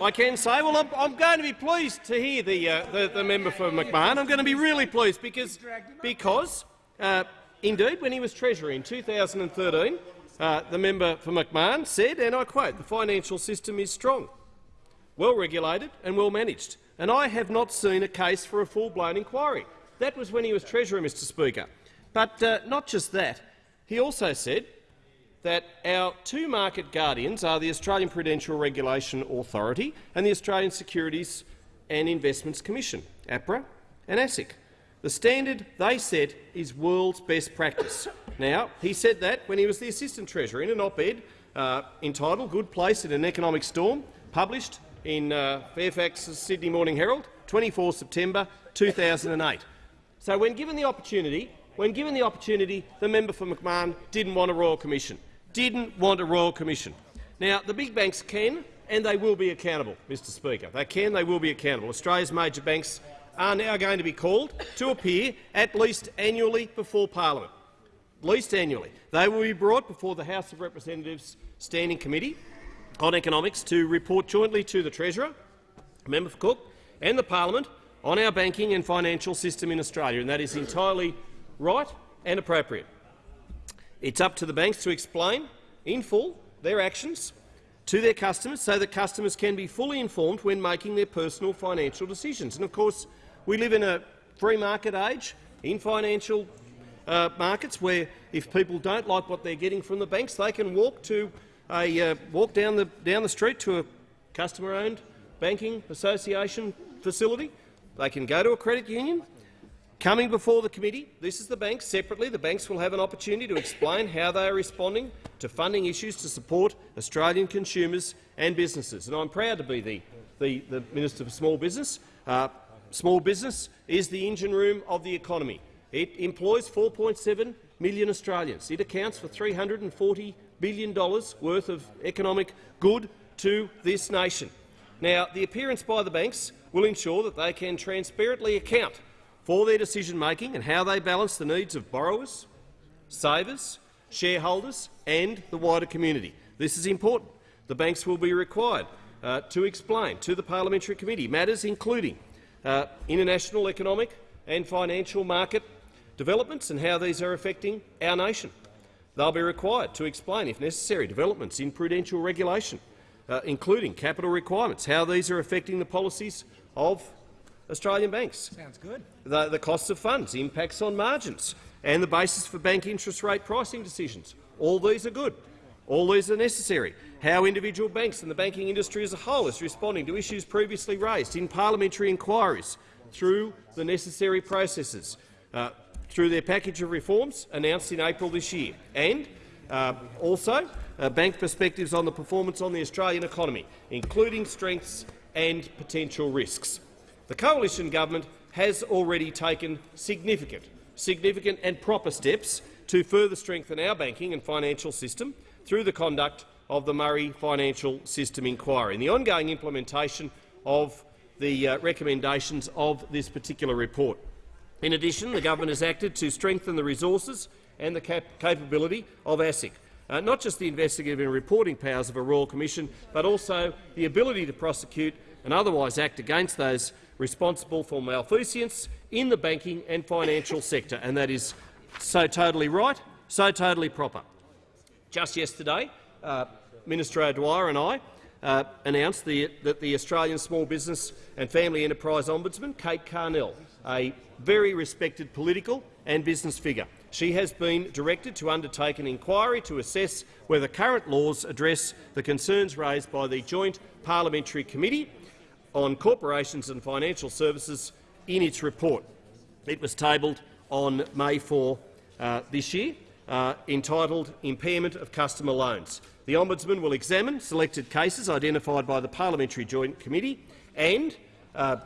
I can say, well, I'm, I'm going to be pleased to hear the, uh, the, the member for McMahon. I'm going to be really pleased because, because uh, indeed, when he was Treasurer in 2013, uh, the member for McMahon said, and I quote, the financial system is strong, well regulated and well managed, and I have not seen a case for a full-blown inquiry. That was when he was Treasurer, Mr Speaker. But uh, not just that. He also said that our two market guardians are the Australian Prudential Regulation Authority and the Australian Securities and Investments Commission, APRA and ASIC. The standard they set is world's best practice. Now, he said that when he was the Assistant Treasurer in an op-ed uh, entitled Good Place in an Economic Storm, published in uh, Fairfax's Sydney Morning Herald, 24 September 2008. So when given the opportunity, when given the opportunity, the member for McMahon didn't want a royal commission. Didn't want a royal commission. Now, the big banks can and they will be accountable, Mr Speaker. They can, they will be accountable. Australia's major banks are now going to be called to appear at least annually before parliament. At least annually. They will be brought before the House of Representatives Standing Committee on Economics to report jointly to the Treasurer, Member for Cook, and the Parliament on our banking and financial system in Australia, and that is entirely right and appropriate. It's up to the banks to explain in full their actions to their customers so that customers can be fully informed when making their personal financial decisions. And of course, we live in a free market age in financial uh, markets where if people don't like what they're getting from the banks, they can walk to a uh, walk down the down the street to a customer-owned banking association facility. They can go to a credit union. Coming before the committee, this is the banks separately. The banks will have an opportunity to explain how they are responding to funding issues to support Australian consumers and businesses. And I'm proud to be the, the, the Minister for Small Business. Uh, small business is the engine room of the economy. It employs 4.7 million Australians. It accounts for $340 billion worth of economic good to this nation. Now, the appearance by the banks will ensure that they can transparently account for their decision-making and how they balance the needs of borrowers, savers, shareholders and the wider community. This is important. The banks will be required uh, to explain to the Parliamentary Committee matters including uh, international economic and financial market developments and how these are affecting our nation. They'll be required to explain, if necessary, developments in prudential regulation, uh, including capital requirements, how these are affecting the policies of Australian banks. Sounds good. The, the costs of funds, impacts on margins, and the basis for bank interest rate pricing decisions. All these are good. All these are necessary. How individual banks and the banking industry as a whole is responding to issues previously raised in parliamentary inquiries through the necessary processes, uh, through their package of reforms announced in April this year, and uh, also uh, bank perspectives on the performance on the Australian economy, including strengths and potential risks. The coalition government has already taken significant, significant and proper steps to further strengthen our banking and financial system through the conduct of the Murray Financial System Inquiry and the ongoing implementation of the uh, recommendations of this particular report. In addition, the government has acted to strengthen the resources and the cap capability of ASIC, uh, not just the investigative and reporting powers of a Royal Commission, but also the ability to prosecute and otherwise act against those responsible for malfeasance in the banking and financial sector, and that is so totally right, so totally proper. Just yesterday, uh, Minister O'Dwyer and I uh, announced the, that the Australian Small Business and Family Enterprise Ombudsman, Kate Carnell, a very respected political and business figure. She has been directed to undertake an inquiry to assess whether current laws address the concerns raised by the Joint Parliamentary Committee on Corporations and Financial Services in its report. It was tabled on May 4 uh, this year, uh, entitled Impairment of Customer Loans. The Ombudsman will examine selected cases identified by the Parliamentary Joint Committee and, uh,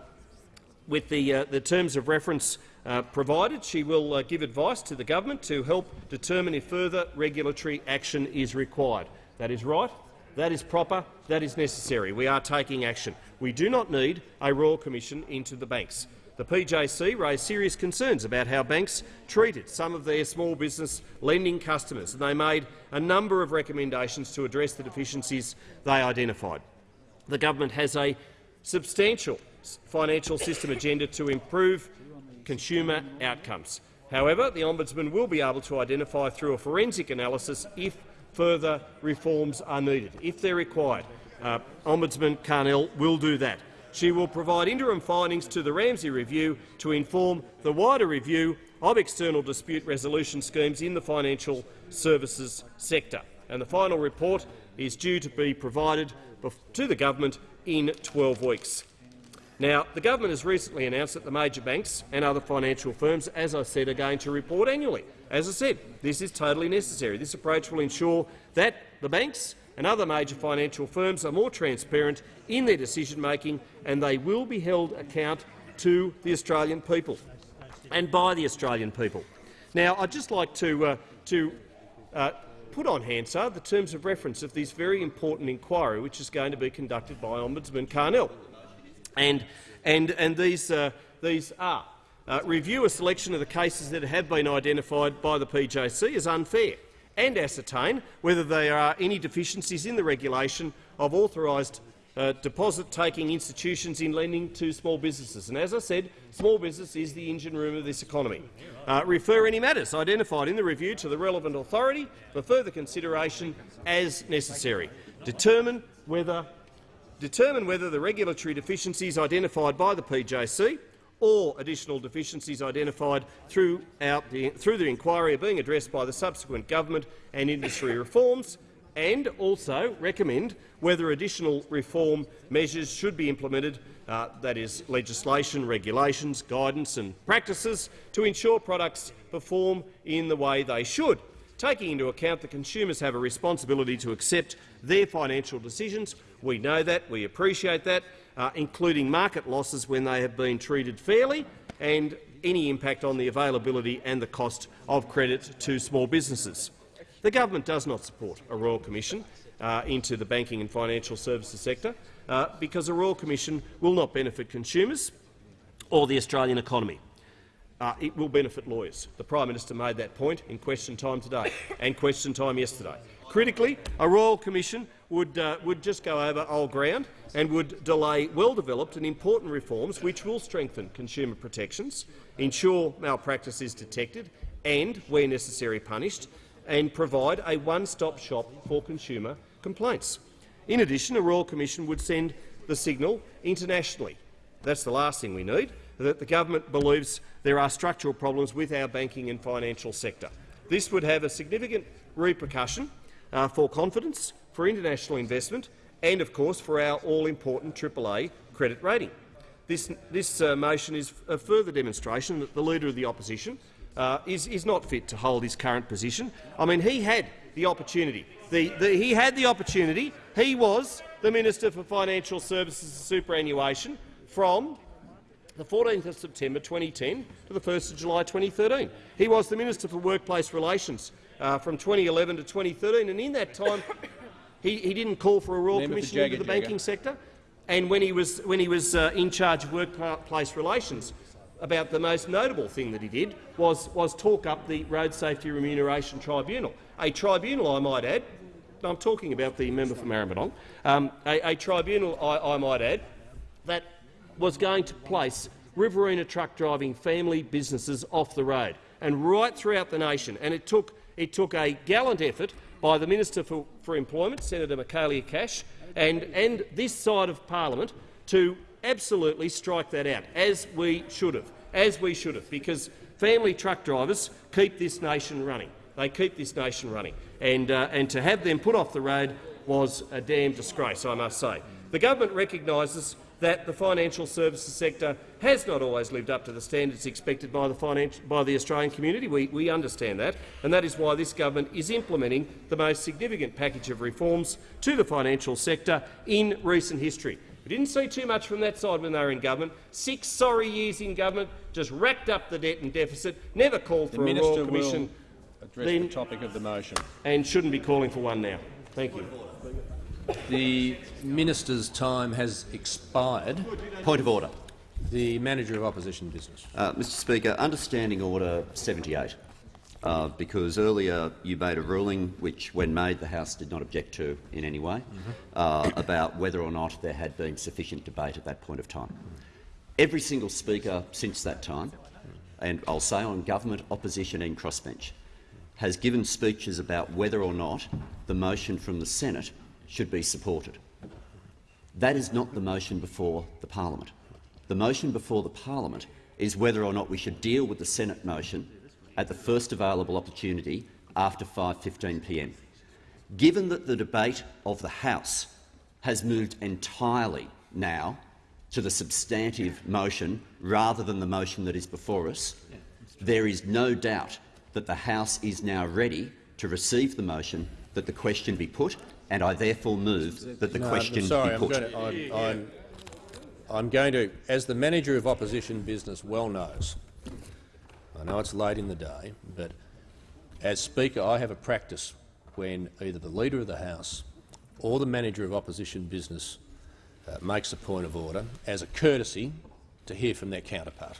with the, uh, the, terms of reference uh, provided, she will uh, give advice to the government to help determine if further regulatory action is required. That is right. That is proper. That is necessary. We are taking action. We do not need a Royal Commission into the banks. The PJC raised serious concerns about how banks treated some of their small business lending customers, and they made a number of recommendations to address the deficiencies they identified. The government has a substantial financial system agenda to improve consumer outcomes. However, the Ombudsman will be able to identify through a forensic analysis if further reforms are needed. If they're required, uh, Ombudsman Carnell will do that. She will provide interim findings to the Ramsay Review to inform the wider review of external dispute resolution schemes in the financial services sector. And the final report is due to be provided to the government in 12 weeks. Now, the government has recently announced that the major banks and other financial firms, as I said, are going to report annually. As I said, this is totally necessary. This approach will ensure that the banks and other major financial firms are more transparent in their decision-making and they will be held account to the Australian people and by the Australian people. Now, I'd just like to, uh, to uh, put on Hansard the terms of reference of this very important inquiry which is going to be conducted by Ombudsman Carnell. And, and, and these, uh, these are uh, review a selection of the cases that have been identified by the PJC as unfair and ascertain whether there are any deficiencies in the regulation of authorised uh, deposit-taking institutions in lending to small businesses. And as I said, small business is the engine room of this economy. Uh, refer any matters identified in the review to the relevant authority for further consideration as necessary. determine whether, determine whether the regulatory deficiencies identified by the PJC or additional deficiencies identified throughout the, through the inquiry are being addressed by the subsequent government and industry reforms, and also recommend whether additional reform measures should be implemented, uh, that is, legislation, regulations, guidance and practices, to ensure products perform in the way they should, taking into account that consumers have a responsibility to accept their financial decisions. We know that, we appreciate that, uh, including market losses when they have been treated fairly and any impact on the availability and the cost of credit to small businesses. The government does not support a Royal Commission uh, into the banking and financial services sector uh, because a Royal Commission will not benefit consumers or the Australian economy. Uh, it will benefit lawyers. The Prime Minister made that point in question time today <coughs> and question time yesterday. Critically, a Royal Commission would, uh, would just go over old ground and would delay well-developed and important reforms which will strengthen consumer protections, ensure malpractice is detected and, where necessary, punished, and provide a one-stop shop for consumer complaints. In addition, a Royal Commission would send the signal internationally. That's the last thing we need, that the government believes there are structural problems with our banking and financial sector. This would have a significant repercussion uh, for confidence, for international investment and, of course, for our all-important AAA credit rating. This, this uh, motion is a further demonstration that the Leader of the Opposition uh, is, is not fit to hold his current position. I mean, he had the opportunity. The, the, he had the opportunity. He was the Minister for Financial Services and Superannuation from the 14th of September 2010 to the 1st of July 2013. He was the Minister for Workplace Relations uh, from 2011 to 2013, and in that time he, he didn't call for a Royal Member Commission Jagger, into the Jagger. banking sector. And when he was, when he was uh, in charge of workplace relations, about the most notable thing that he did was, was talk up the Road Safety Remuneration Tribunal, a tribunal, I might add, I'm talking about the member for Maribyrnong, um, a, a tribunal, I, I might add, that was going to place Riverina truck driving family businesses off the road and right throughout the nation. And it took, it took a gallant effort by the Minister for, for Employment, Senator Michaelia Cash, and, and this side of parliament to absolutely strike that out, as we should have, as we should have, because family truck drivers keep this nation running. They keep this nation running, and, uh, and to have them put off the road was a damn disgrace, I must say. The government recognises that the financial services sector has not always lived up to the standards expected by the, by the Australian community. We, we understand that, and that is why this government is implementing the most significant package of reforms to the financial sector in recent history. We didn't see too much from that side when they were in government. Six sorry years in government, just racked up the debt and deficit, never called The for a minister Royal Commission will address then- the topic of the motion. and shouldn't be calling for one now. Thank you. The minister's time has expired. Point of order. The manager of opposition business. Uh, Mr Speaker, understanding Order 78, uh, because earlier you made a ruling which, when made, the House did not object to in any way, uh, about whether or not there had been sufficient debate at that point of time. Every single speaker since that time, and I'll say on government, opposition and crossbench, has given speeches about whether or not the motion from the Senate should be supported. That is not the motion before the parliament. The motion before the parliament is whether or not we should deal with the Senate motion at the first available opportunity after 5.15 p.m. Given that the debate of the House has moved entirely now to the substantive motion rather than the motion that is before us, there is no doubt that the House is now ready to receive the motion that the question be put, and I therefore move that the No, question sorry, be I'm put. going, to, I'm, I'm, I'm going to, as the manager of opposition business well knows, I know it's late in the day, but as Speaker I have a practice when either the Leader of the House or the manager of opposition business uh, makes a point of order as a courtesy to hear from their counterpart.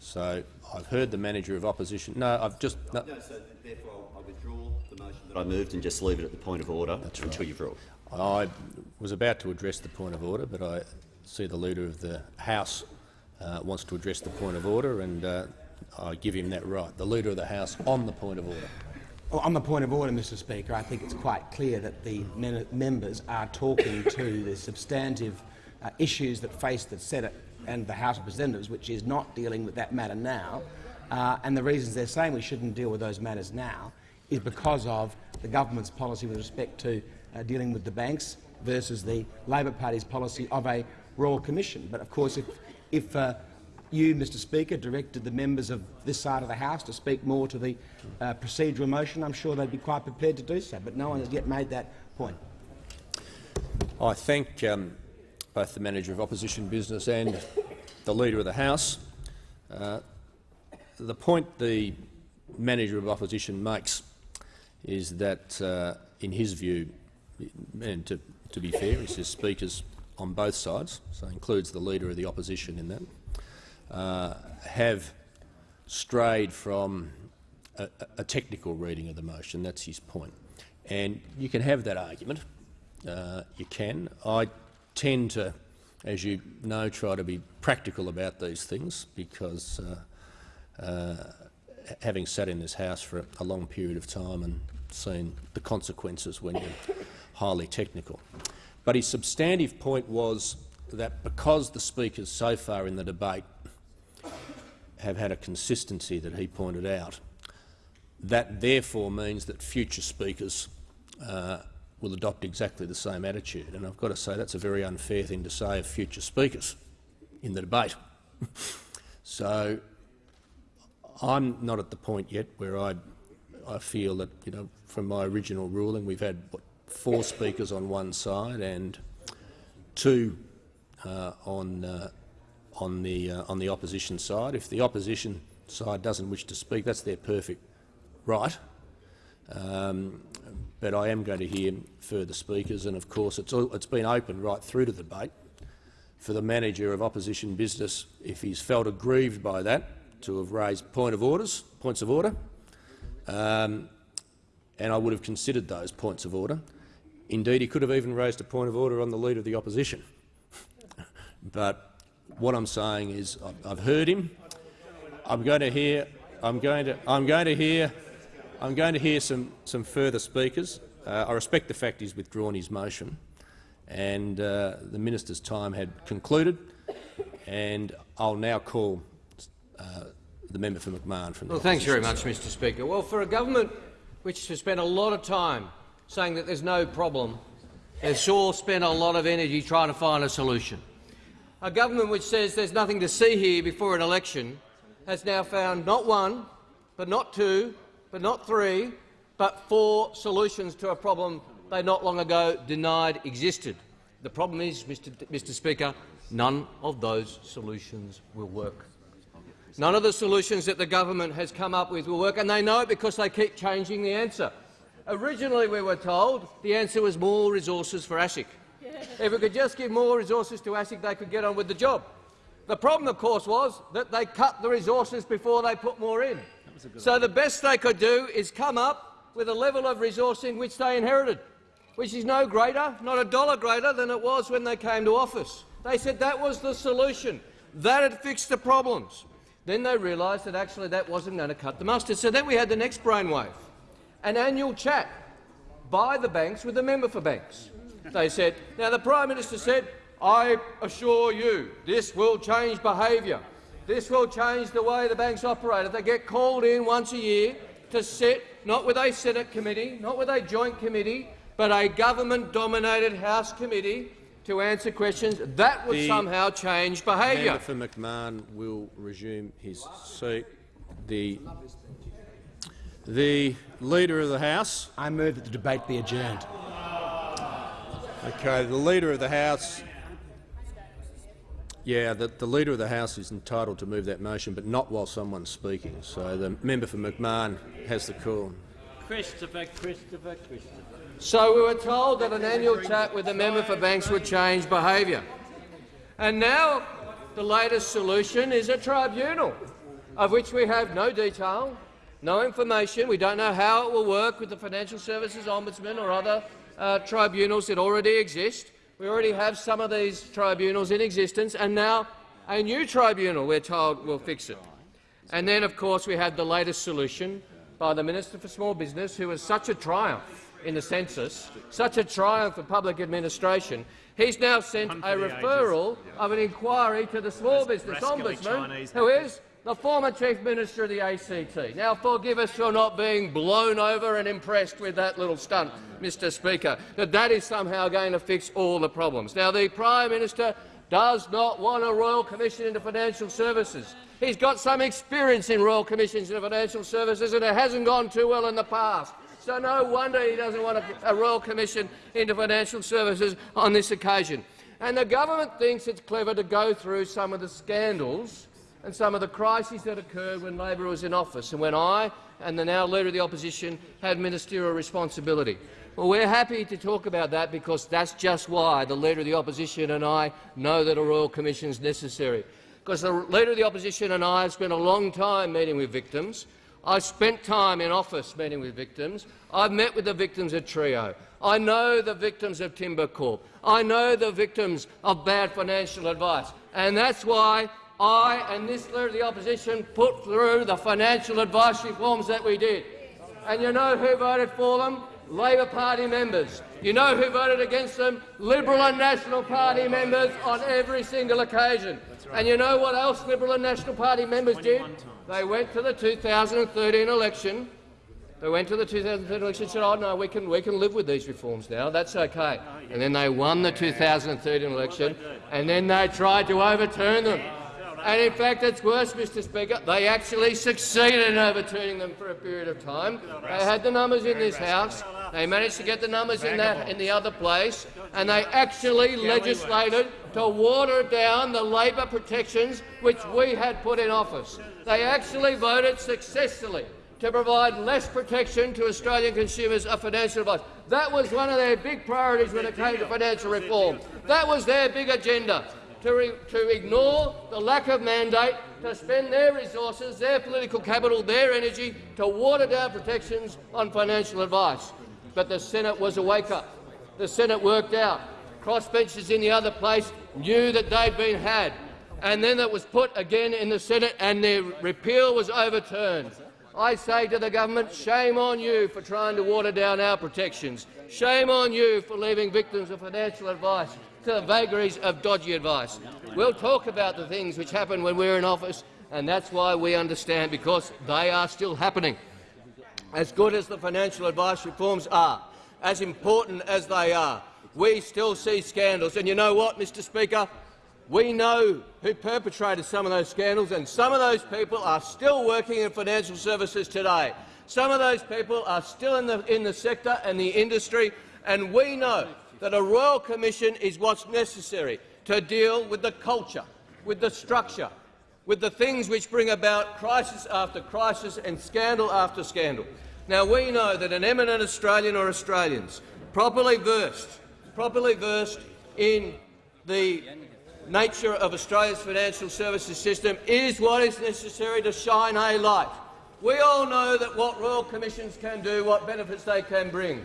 So I've heard the manager of opposition. No, I've just. No, No, so therefore I withdraw the motion that I moved and just leave it at the point of order until you've ruled. I was about to address the point of order, but I see the Leader of the House uh, wants to address the point of order, and uh, I give him that right. The Leader of the House on the point of order. Well, on the point of order, Mr Speaker, I think it's quite clear that the members are talking to the substantive uh, issues that face the Senate and the House of Representatives, which is not dealing with that matter now. Uh, and the reasons they're saying we shouldn't deal with those matters now is because of the government's policy with respect to uh, dealing with the banks versus the Labor Party's policy of a royal commission. But of course, if, if uh, you, Mr Speaker, directed the members of this side of the House to speak more to the uh, procedural motion, I'm sure they'd be quite prepared to do so. But no one has yet made that point. I thank um, both the Manager of Opposition Business and the Leader of the House. Uh, the point the Manager of Opposition makes is that, uh, in his view, and to, to be fair, he says speakers on both sides, so includes the Leader of the Opposition in that, uh, have strayed from a, a, technical reading of the motion. That's his point. And you can have that argument. Uh, you can. I tend to, as you know, try to be practical about these things because uh, uh, having sat in this House for a long period of time and seen the consequences when you're highly technical. But his substantive point was that because the speakers so far in the debate have had a consistency that he pointed out, that therefore means that future speakers uh, will adopt exactly the same attitude. And I've got to say that's a very unfair thing to say of future speakers in the debate. <laughs> so I'm not at the point yet where I, I feel that, you know, from my original ruling, we've had what, four speakers on one side and two uh, on uh, on the uh, on the opposition side. If the opposition side doesn't wish to speak, that's their perfect right. Um, but I am going to hear further speakers, and of course it's, all, it's been open right through to the debate for the manager of opposition business, if he's felt aggrieved by that, to have raised point of orders, points of order, um, and I would have considered those points of order. Indeed, he could have even raised a point of order on the Leader of the Opposition. <laughs> but what I'm saying is I've heard him. I'm going to hear. I'm going to. I'm going to hear. I'm going to hear some some further speakers. Uh, I respect the fact he's withdrawn his motion, and uh, the minister's time had concluded. And I'll now call uh, the member for McMahon from. Well, thanks very much, Mr. Speaker. Well, for a government which has spent a lot of time saying that there's no problem, has sure spent a lot of energy trying to find a solution. A government which says there's nothing to see here before an election has now found not one, but not two, but not three, but four solutions to a problem they not long ago denied existed. The problem is, Mr. Mr. Speaker, none of those solutions will work. None of the solutions that the government has come up with will work, and they know it because they keep changing the answer. Originally, we were told the answer was more resources for ASIC. If we could just give more resources to ASIC, they could get on with the job. The problem, of course, was that they cut the resources before they put more in. So the best they could do is come up with a level of resourcing which they inherited, which is no greater, not a dollar greater than it was when they came to office. They said that was the solution. That had fixed the problems. Then they realised that actually that wasn't going to cut the mustard. So then we had the next brainwave, an annual chat by the banks with the member for banks. They said, now the Prime Minister said, I assure you this will change behaviour. This will change the way the banks operate. If they get called in once a year to sit, not with a Senate committee, not with a joint committee, but a government-dominated House committee to answer questions, that would the somehow change behaviour. for McMahon will resume his seat. The, the Leader of the House. I move that the debate be adjourned. Okay, the Leader of the House. Yeah, the, the Leader of the House is entitled to move that motion, but not while someone's speaking. So the member for McMahon has the call. Christopher, Christopher, Christopher. So we were told that an annual chat with the member for banks would change behaviour. And now the latest solution is a tribunal, of which we have no detail, no information. We don't know how it will work with the Financial Services Ombudsman or other uh, tribunals that already exist. We already have some of these tribunals in existence, and now a new tribunal, we're told, will fix it. And then, of course, we have the latest solution, by the Minister for Small Business, who was such a triumph in the census, such a triumph for public administration, he's now sent a referral of an inquiry to the Small Business Ombudsman, who is the former Chief Minister of the ACT. Now, forgive us for not being blown over and impressed with that little stunt, Mr Speaker, that that is somehow going to fix all the problems. Now, the Prime Minister does not want a Royal Commission into financial services. He's got some experience in Royal Commissions into financial services, and it hasn't gone too well in the past. So no wonder he doesn't want a, a Royal Commission into financial services on this occasion. And the government thinks it's clever to go through some of the scandals and some of the crises that occurred when Labor was in office and when I and the now Leader of the Opposition had ministerial responsibility. Well, we're happy to talk about that because that's just why the Leader of the Opposition and I know that a Royal Commission is necessary. Because the Leader of the Opposition and I have spent a long time meeting with victims. I've spent time in office meeting with victims. I've met with the victims of Trio. I know the victims of Timbercorp. I know the victims of bad financial advice. And that's why I and this Leader of the Opposition put through the financial advice reforms that we did. And you know who voted for them? Labor Party members. You know who voted against them? Liberal and National Party members on every single occasion. And you know what else Liberal and National Party members did? They went to the 2013 election. They went to the 2013 election and said, oh, no, we can, we can live with these reforms now. That's okay. And then they won the 2013 election, and then they tried to overturn them. And in fact, it's worse, Mr Speaker. They actually succeeded in overturning them for a period of time. They had the numbers in this House. They managed to get the numbers in, that, in the other place, and they actually legislated to water down the Labor protections which we had put in office. They actually voted successfully to provide less protection to Australian consumers of financial advice. That was one of their big priorities when it came to financial reform. That was their big agenda to, to ignore the lack of mandate, to spend their resources, their political capital, their energy to water down protections on financial advice. But the Senate was a wake-up. The Senate worked out. Crossbenchers in the other place knew that they'd been had. And then it was put again in the Senate and the repeal was overturned. I say to the government, shame on you for trying to water down our protections. Shame on you for leaving victims of financial advice to the vagaries of dodgy advice. We'll talk about the things which happen when we're in office, and that's why we understand, because they are still happening. As good as the financial advice reforms are, as important as they are, we still see scandals. And you know what, Mr Speaker? We know who perpetrated some of those scandals, and some of those people are still working in financial services today. Some of those people are still in the, in the sector and the industry, and we know that a royal commission is what's necessary to deal with the culture, with the structure, with the things which bring about crisis after crisis and scandal after scandal. Now, we know that an eminent Australian or Australians properly versed, properly versed in the nature of Australia's financial services system is what is necessary to shine a light. We all know that what royal commissions can do, what benefits they can bring.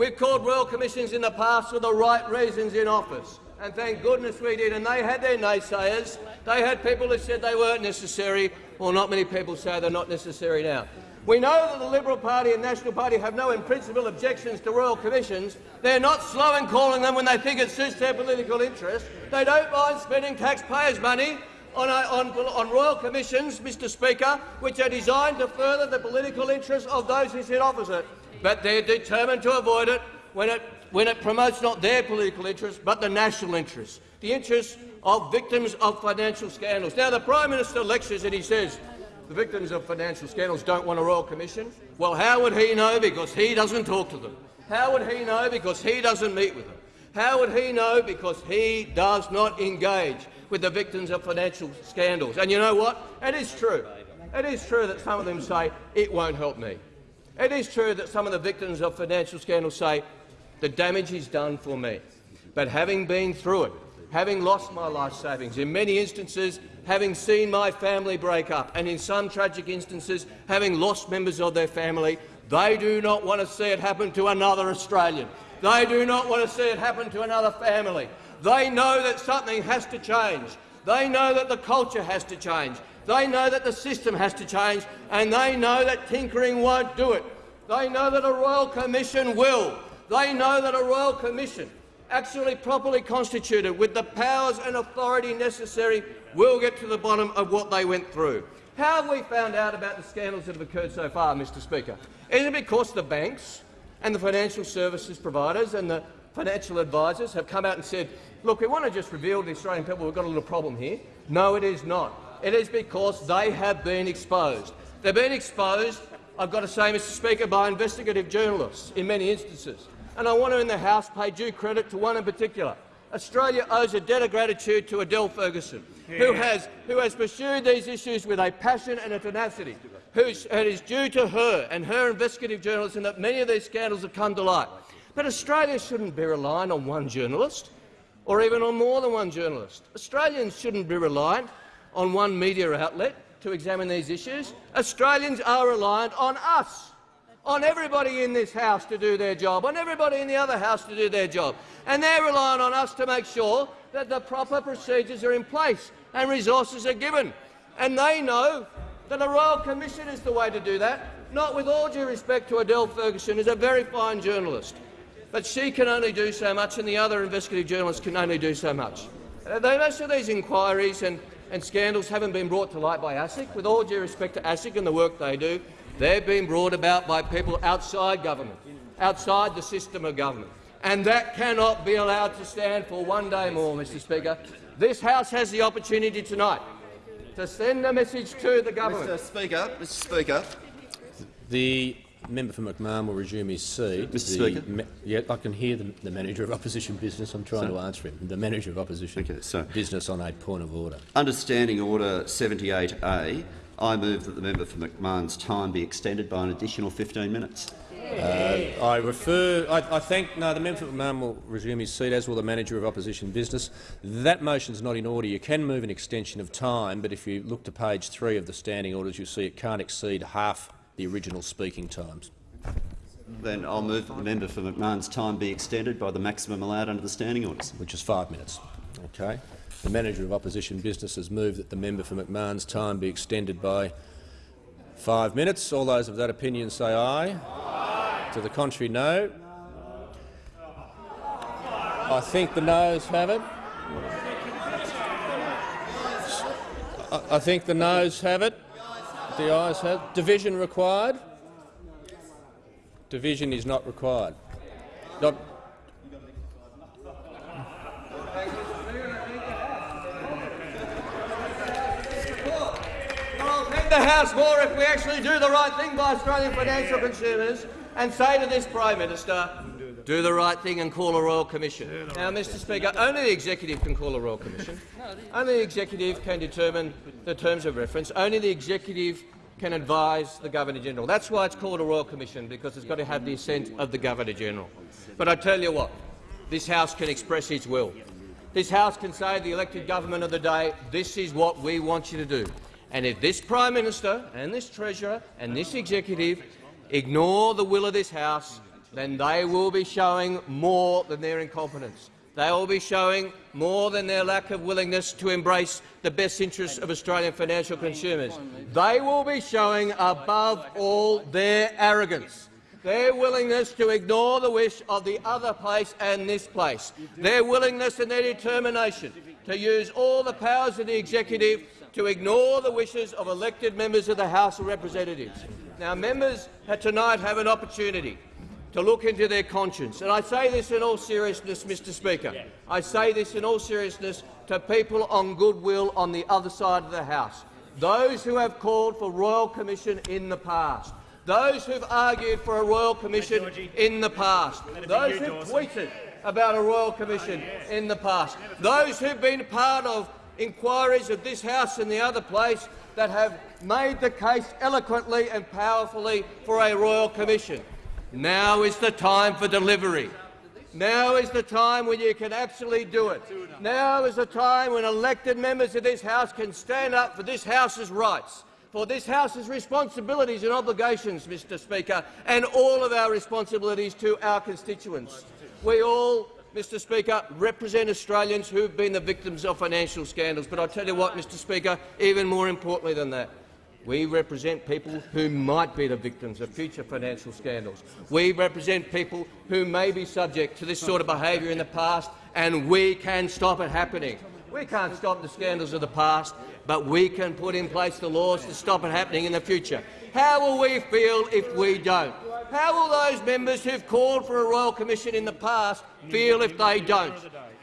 We've called royal commissions in the past for the right reasons in office, and thank goodness we did. And they had their naysayers. They had people who said they weren't necessary. Well, not many people say they're not necessary now. We know that the Liberal Party and National Party have no in-principle objections to royal commissions. They're not slow in calling them when they think it suits their political interest. They don't mind spending taxpayers' money on, on, on, royal commissions, Mr Speaker, which are designed to further the political interests of those who sit opposite but they're determined to avoid it when it, when it promotes not their political interests but the national interests, the interests of victims of financial scandals. Now, the Prime Minister lectures and he says the victims of financial scandals don't want a royal commission. Well, how would he know? Because he doesn't talk to them. How would he know? Because he doesn't meet with them. How would he know? Because he does not engage with the victims of financial scandals. And you know what? It is true. It is true that some of them say it won't help me. It is true that some of the victims of financial scandals say the damage is done for me. But having been through it, having lost my life savings, in many instances having seen my family break up, and in some tragic instances having lost members of their family, they do not want to see it happen to another Australian. They do not want to see it happen to another family. They know that something has to change. They know that the culture has to change. They know that the system has to change, and they know that tinkering won't do it. They know that a royal commission will. They know that a royal commission, actually properly constituted with the powers and authority necessary, will get to the bottom of what they went through. How have we found out about the scandals that have occurred so far, Mr Speaker? Is it because the banks and the financial services providers and the financial advisors have come out and said, look, we want to just reveal to the Australian people we've got a little problem here? No, it is not. It is because they have been exposed. They've been exposed, I've got to say, Mr Speaker, by investigative journalists in many instances. And I want to in the House pay due credit to one in particular. Australia owes a debt of gratitude to Adele Ferguson, who, has, who has pursued these issues with a passion and a tenacity. Who's, it is due to her and her investigative journalism that many of these scandals have come to light. But Australia shouldn't be relying on one journalist, or even on more than one journalist. Australians shouldn't be reliant on one media outlet to examine these issues. Australians are reliant on us, on everybody in this House to do their job, on everybody in the other House to do their job. And they're relying on us to make sure that the proper procedures are in place and resources are given. And they know that a Royal Commission is the way to do that, not with all due respect to Adele Ferguson, who's a very fine journalist. But she can only do so much and the other investigative journalists can only do so much. Most of these inquiries and and scandals haven't been brought to light by ASIC. With all due respect to ASIC and the work they do, they've been brought about by people outside government, outside the system of government. And that cannot be allowed to stand for one day more, Mr Speaker. This House has the opportunity tonight to send a message to the government. Mr Speaker, Mr Speaker. The member for McMahon will resume his seat. Mr Speaker. yeah, I can hear the, the, manager of opposition business. I'm trying to answer him. The manager of opposition okay, so, business on a point of order. Understanding Order 78A, I move that the member for McMahon's time be extended by an additional 15 minutes. Uh, I refer. I, I think no. The member for McMahon will resume his seat, as will the manager of opposition business. That motion is not in order. You can move an extension of time, but if you look to page three of the standing orders, you see it can't exceed half the original speaking times. Then I'll move that the member for McMahon's time be extended by the maximum allowed under the standing orders. Which is five minutes. Okay. The manager of opposition business has moved that the member for McMahon's time be extended by five minutes. All those of that opinion say aye. aye. To the contrary, no. I think the noes have it. I think the noes have it. The ayes have. Division required? Division is not required. Not the House more if we actually do the right thing by Australian financial consumers and say to this Prime Minister, do the right thing and call a Royal Commission. Now, Mr Speaker, only the Executive can call a Royal Commission. Only the Executive can determine the terms of reference. Only the Executive can advise the Governor-General. That's why it's called a Royal Commission, because it's got to have the assent of the Governor-General. But I tell you what, this House can express its will. This House can say to the elected government of the day, this is what we want you to do. And if this Prime Minister and this Treasurer and this Executive ignore the will of this House, then they will be showing more than their incompetence. They will be showing more than their lack of willingness to embrace the best interests of Australian financial consumers. They will be showing, above all, their arrogance, their willingness to ignore the wish of the other place and this place, their willingness and their determination to use all the powers of the executive to ignore the wishes of elected members of the House of Representatives. Now, members tonight have an opportunity to look into their conscience. And I say this in all seriousness, Mr Speaker. I say this in all seriousness to people on goodwill on the other side of the House, those who have called for Royal Commission in the past, those who have argued for a Royal Commission in the past, those who tweeted about a Royal Commission in the past, those who have been part of inquiries of this House and the other place that have made the case eloquently and powerfully for a Royal Commission. Now is the time for delivery. Now is the time when you can actually do it. Now is the time when elected members of this House can stand up for this House's rights, for this House's responsibilities and obligations, Mr Speaker, and all of our responsibilities to our constituents. We all Mr Speaker, represent Australians who have been the victims of financial scandals. But I tell you what, Mr Speaker, even more importantly than that, we represent people who might be the victims of future financial scandals. We represent people who may be subject to this sort of behaviour in the past, and we can stop it happening. We can't stop the scandals of the past, but we can put in place the laws to stop it happening in the future. How will we feel if we don't? How will those members who've called for a royal commission in the past feel if they don't?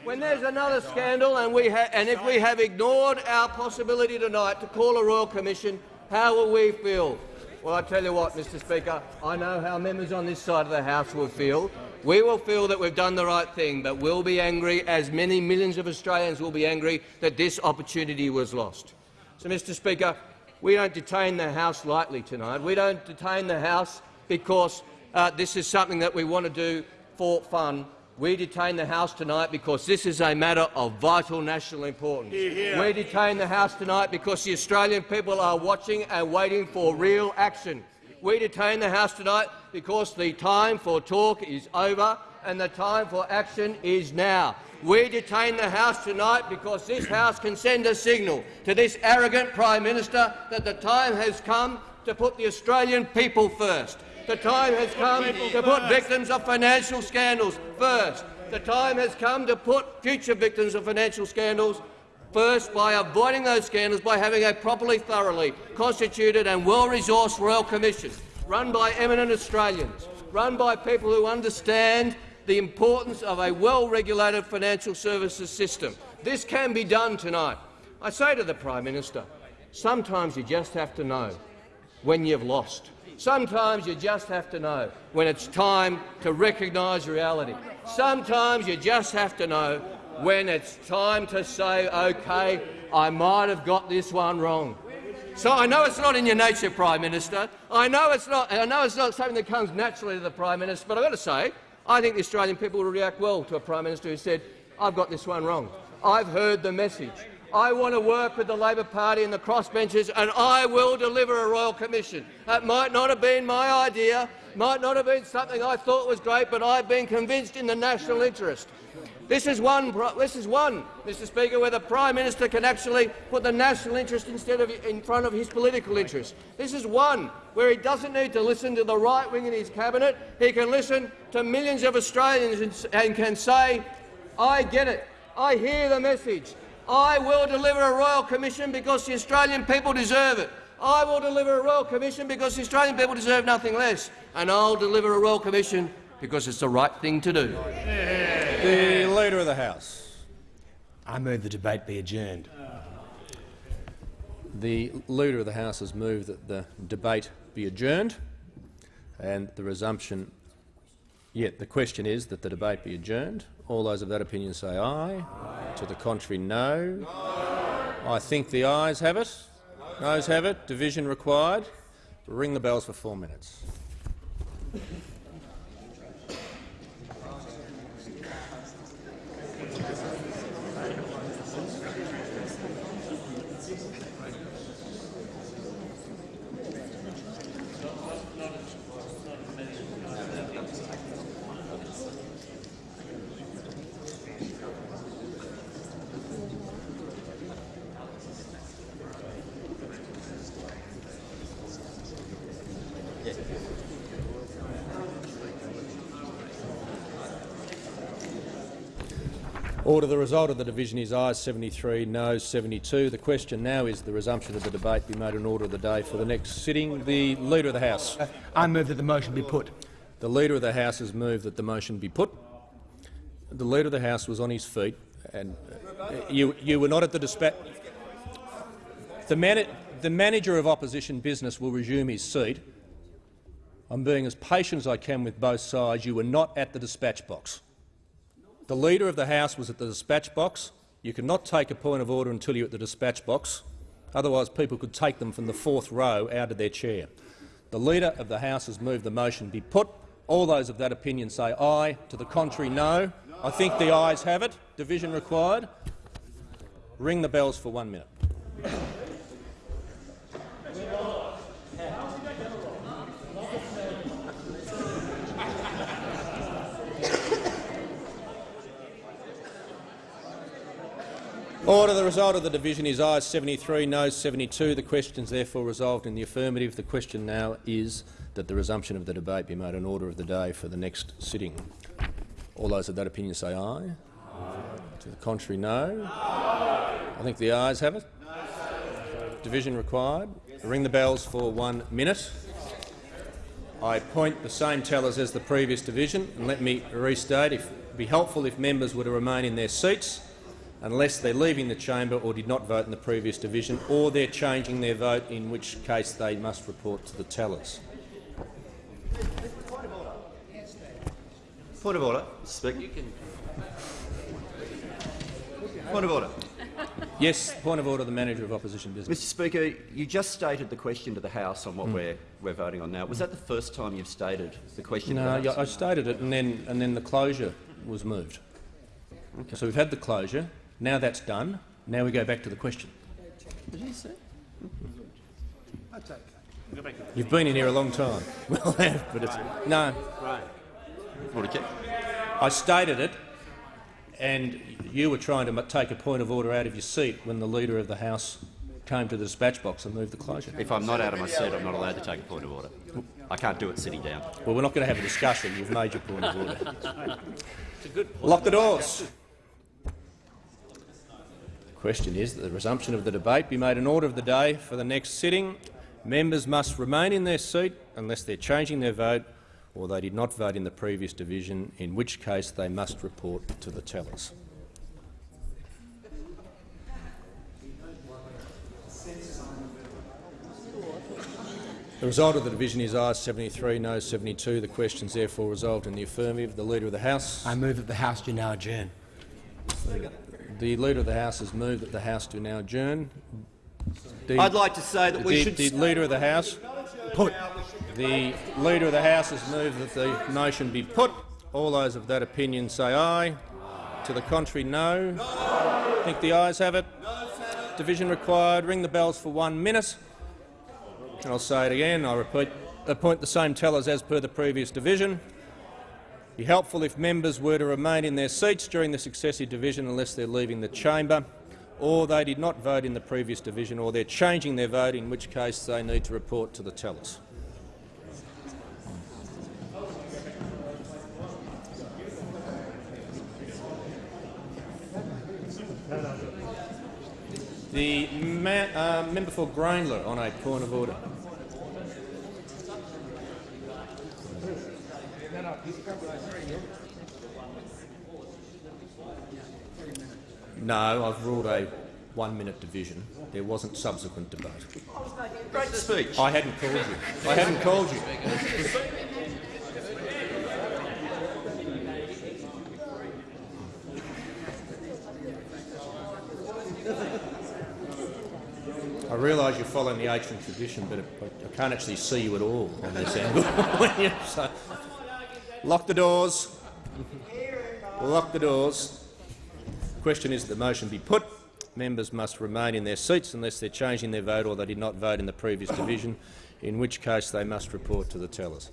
When there's another scandal and, and if we have ignored our possibility tonight to call a royal commission, how will we feel? Well, I tell you what, Mr Speaker, I know how members on this side of the House will feel. We will feel that we've done the right thing, but we'll be angry, as many millions of Australians will be angry, that this opportunity was lost. So, Mr Speaker, we don't detain the House lightly tonight. We don't detain the House because uh, this is something that we want to do for fun. We detain the House tonight because this is a matter of vital national importance. We detain the House tonight because the Australian people are watching and waiting for real action. We detain the House tonight because the time for talk is over and the time for action is now. We detain the House tonight because this House can send a signal to this arrogant Prime Minister that the time has come to put the Australian people first. The time has come to put victims of financial scandals first. The time has come to put future victims of financial scandals first by avoiding those scandals by having a properly, thoroughly constituted and well-resourced Royal Commission run by eminent Australians, run by people who understand the importance of a well-regulated financial services system. This can be done tonight. I say to the Prime Minister, sometimes you just have to know when you've lost. Sometimes you just have to know when it's time to recognise reality. Sometimes you just have to know when it's time to say, OK, I might have got this one wrong. So I know it's not in your nature, Prime Minister. I know it's not. I know it's not something that comes naturally to the Prime Minister. But I've got to say, I think the Australian people will react well to a Prime Minister who said, "I've got this one wrong. I've heard the message. I want to work with the Labor Party and the crossbenchers, and I will deliver a royal commission. That might not have been my idea, might not have been something I thought was great, but I've been convinced in the national interest. This is one, this is one, Mr Speaker, where the Prime Minister can actually put the national interest instead of in front of his political interest. This is one where he doesn't need to listen to the right wing in his cabinet. He can listen to millions of Australians and can say, I get it. I hear the message. I will deliver a royal commission because the Australian people deserve it. I will deliver a royal commission because the Australian people deserve nothing less. And I'll deliver a royal commission because it's the right thing to do. The Leader of the House. I move the debate be adjourned. The Leader of the House has moved that the debate be adjourned and the resumption Yet the question is that the debate be adjourned. All those of that opinion say aye. aye. To the contrary, no. no. I think the ayes have it. Noes have it. Division required. Ring the bells for four minutes. The result of the division is ayes 73, noes 72. The question now is the resumption of the debate be made an order of the day for the next sitting. The Leader of the House. I move that the motion be put. The Leader of the House has moved that the motion be put. The Leader of the House was on his feet, and uh, you, you were not at the dispatch. The, man the manager of opposition business will resume his seat. I'm being as patient as I can with both sides. You were not at the dispatch box. The Leader of the House was at the dispatch box. You cannot take a point of order until you're at the dispatch box. Otherwise, people could take them from the fourth row out of their chair. The Leader of the House has moved the motion be put. All those of that opinion say aye. To the contrary, no. I think the ayes have it. Division required. Ring the bells for one minute. Order. The result of the division is ayes 73, noes 72. The question is therefore resolved in the affirmative. The question now is that the resumption of the debate be made an order of the day for the next sitting. All those of that opinion say aye. aye. To the contrary, no. I think the ayes have it. Division required. Ring the bells for one minute. I appoint the same tellers as the previous division, and let me restate, it would be helpful if members were to remain in their seats unless they're leaving the chamber or did not vote in the previous division, or they're changing their vote, in which case they must report to the tellers. Point of order, Speaker. Point of order. Yes, point of order. The manager of opposition business. Mr. Speaker, you just stated the question to the House on what Mm. we're we're voting on now. Was that the first time you've stated the question? to No, the yeah, House? I stated it, and then and then the closure was moved. Okay. So we've had the closure. Now that's done. Now we go back to the question. Did you say? You've been in here a long time. <laughs> Well, but it's no. Right. Want to check? I stated it, and you were trying to take a point of order out of your seat when the leader of the House came to the dispatch box and moved the closure. If I'm not out of my seat, I'm not allowed to take a point of order. I can't do it sitting down. Well, we're not going to have a discussion. You've made your point of order. Lock the doors. The question is that the resumption of the debate be made an order of the day for the next sitting. Members must remain in their seat unless they're changing their vote or they did not vote in the previous division, in which case they must report to the tellers. The result of the division is ayes 73, noes 72. The question is therefore resolved in the affirmative. The Leader of the House. I move that the House do now adjourn. The Leader of the House has moved that the House do now adjourn. The, I'd like to say that we the, should. The Leader of the House. Put. The Leader of the House has moved that the motion be put. All those of that opinion say aye. To the contrary, no. I think the ayes have it. Division required. Ring the bells for one minute. And I'll say it again. I repeat, appoint the same tellers as per the previous division. Be helpful if members were to remain in their seats during the successive division unless they're leaving the chamber, or they did not vote in the previous division, or they're changing their vote, in which case they need to report to the tellers. The uh, member for Grayndler on a point of order. No, I've ruled a one-minute division. There wasn't subsequent debate. Great speech. I hadn't called you. I hadn't called you. I realise you're following the ancient tradition, but I can't actually see you at all on this angle. <laughs> so, lock the doors. Lock the doors. Question is that the motion be put. Members must remain in their seats unless they're changing their vote or they did not vote in the previous division, in which case they must report to the tellers.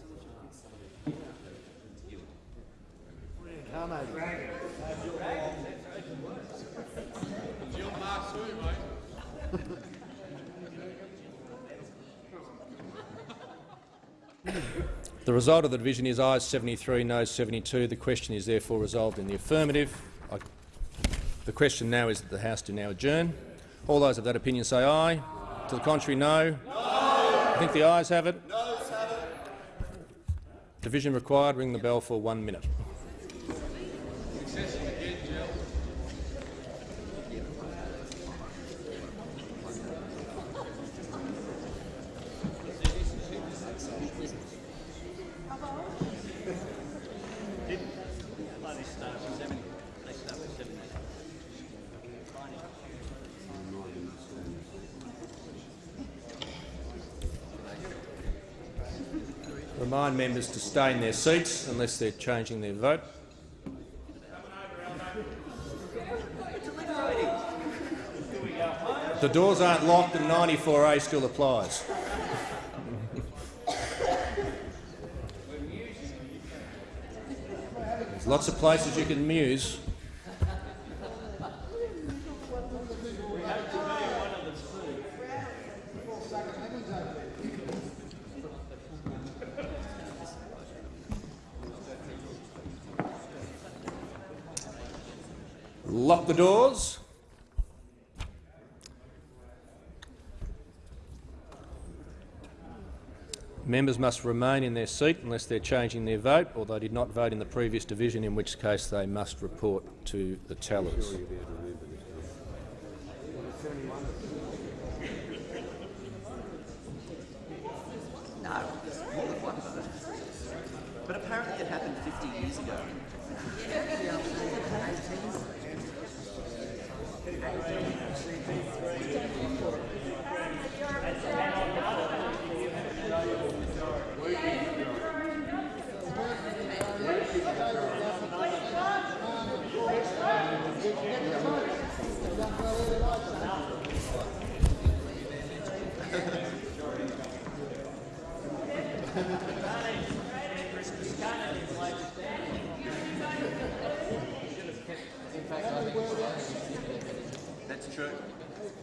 <laughs> The result of the division is ayes 73, noes 72. The question is therefore resolved in the affirmative. I, the question now is that the House do now adjourn. All those of that opinion say aye. To the contrary, no. no. I think the ayes have it. Division required. Ring the bell for one minute. Remind members to stay in their seats unless they're changing their vote. The doors aren't locked and 94A still applies. There's lots of places you can muse. Lock the doors. Members must remain in their seat unless they're changing their vote or they did not vote in the previous division, in which case they must report to the tellers. No. But apparently it happened 50 years ago.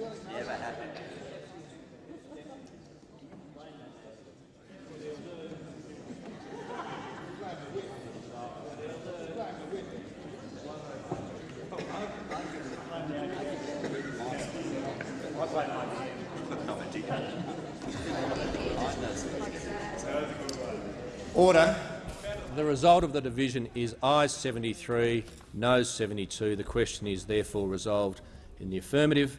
Never happened. Order. The result of the division is ayes 73, noes 72. The question is therefore resolved in the affirmative,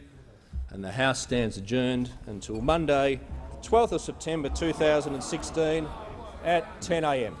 and the House stands adjourned until Monday, 12th of September 2016 at 10 a.m.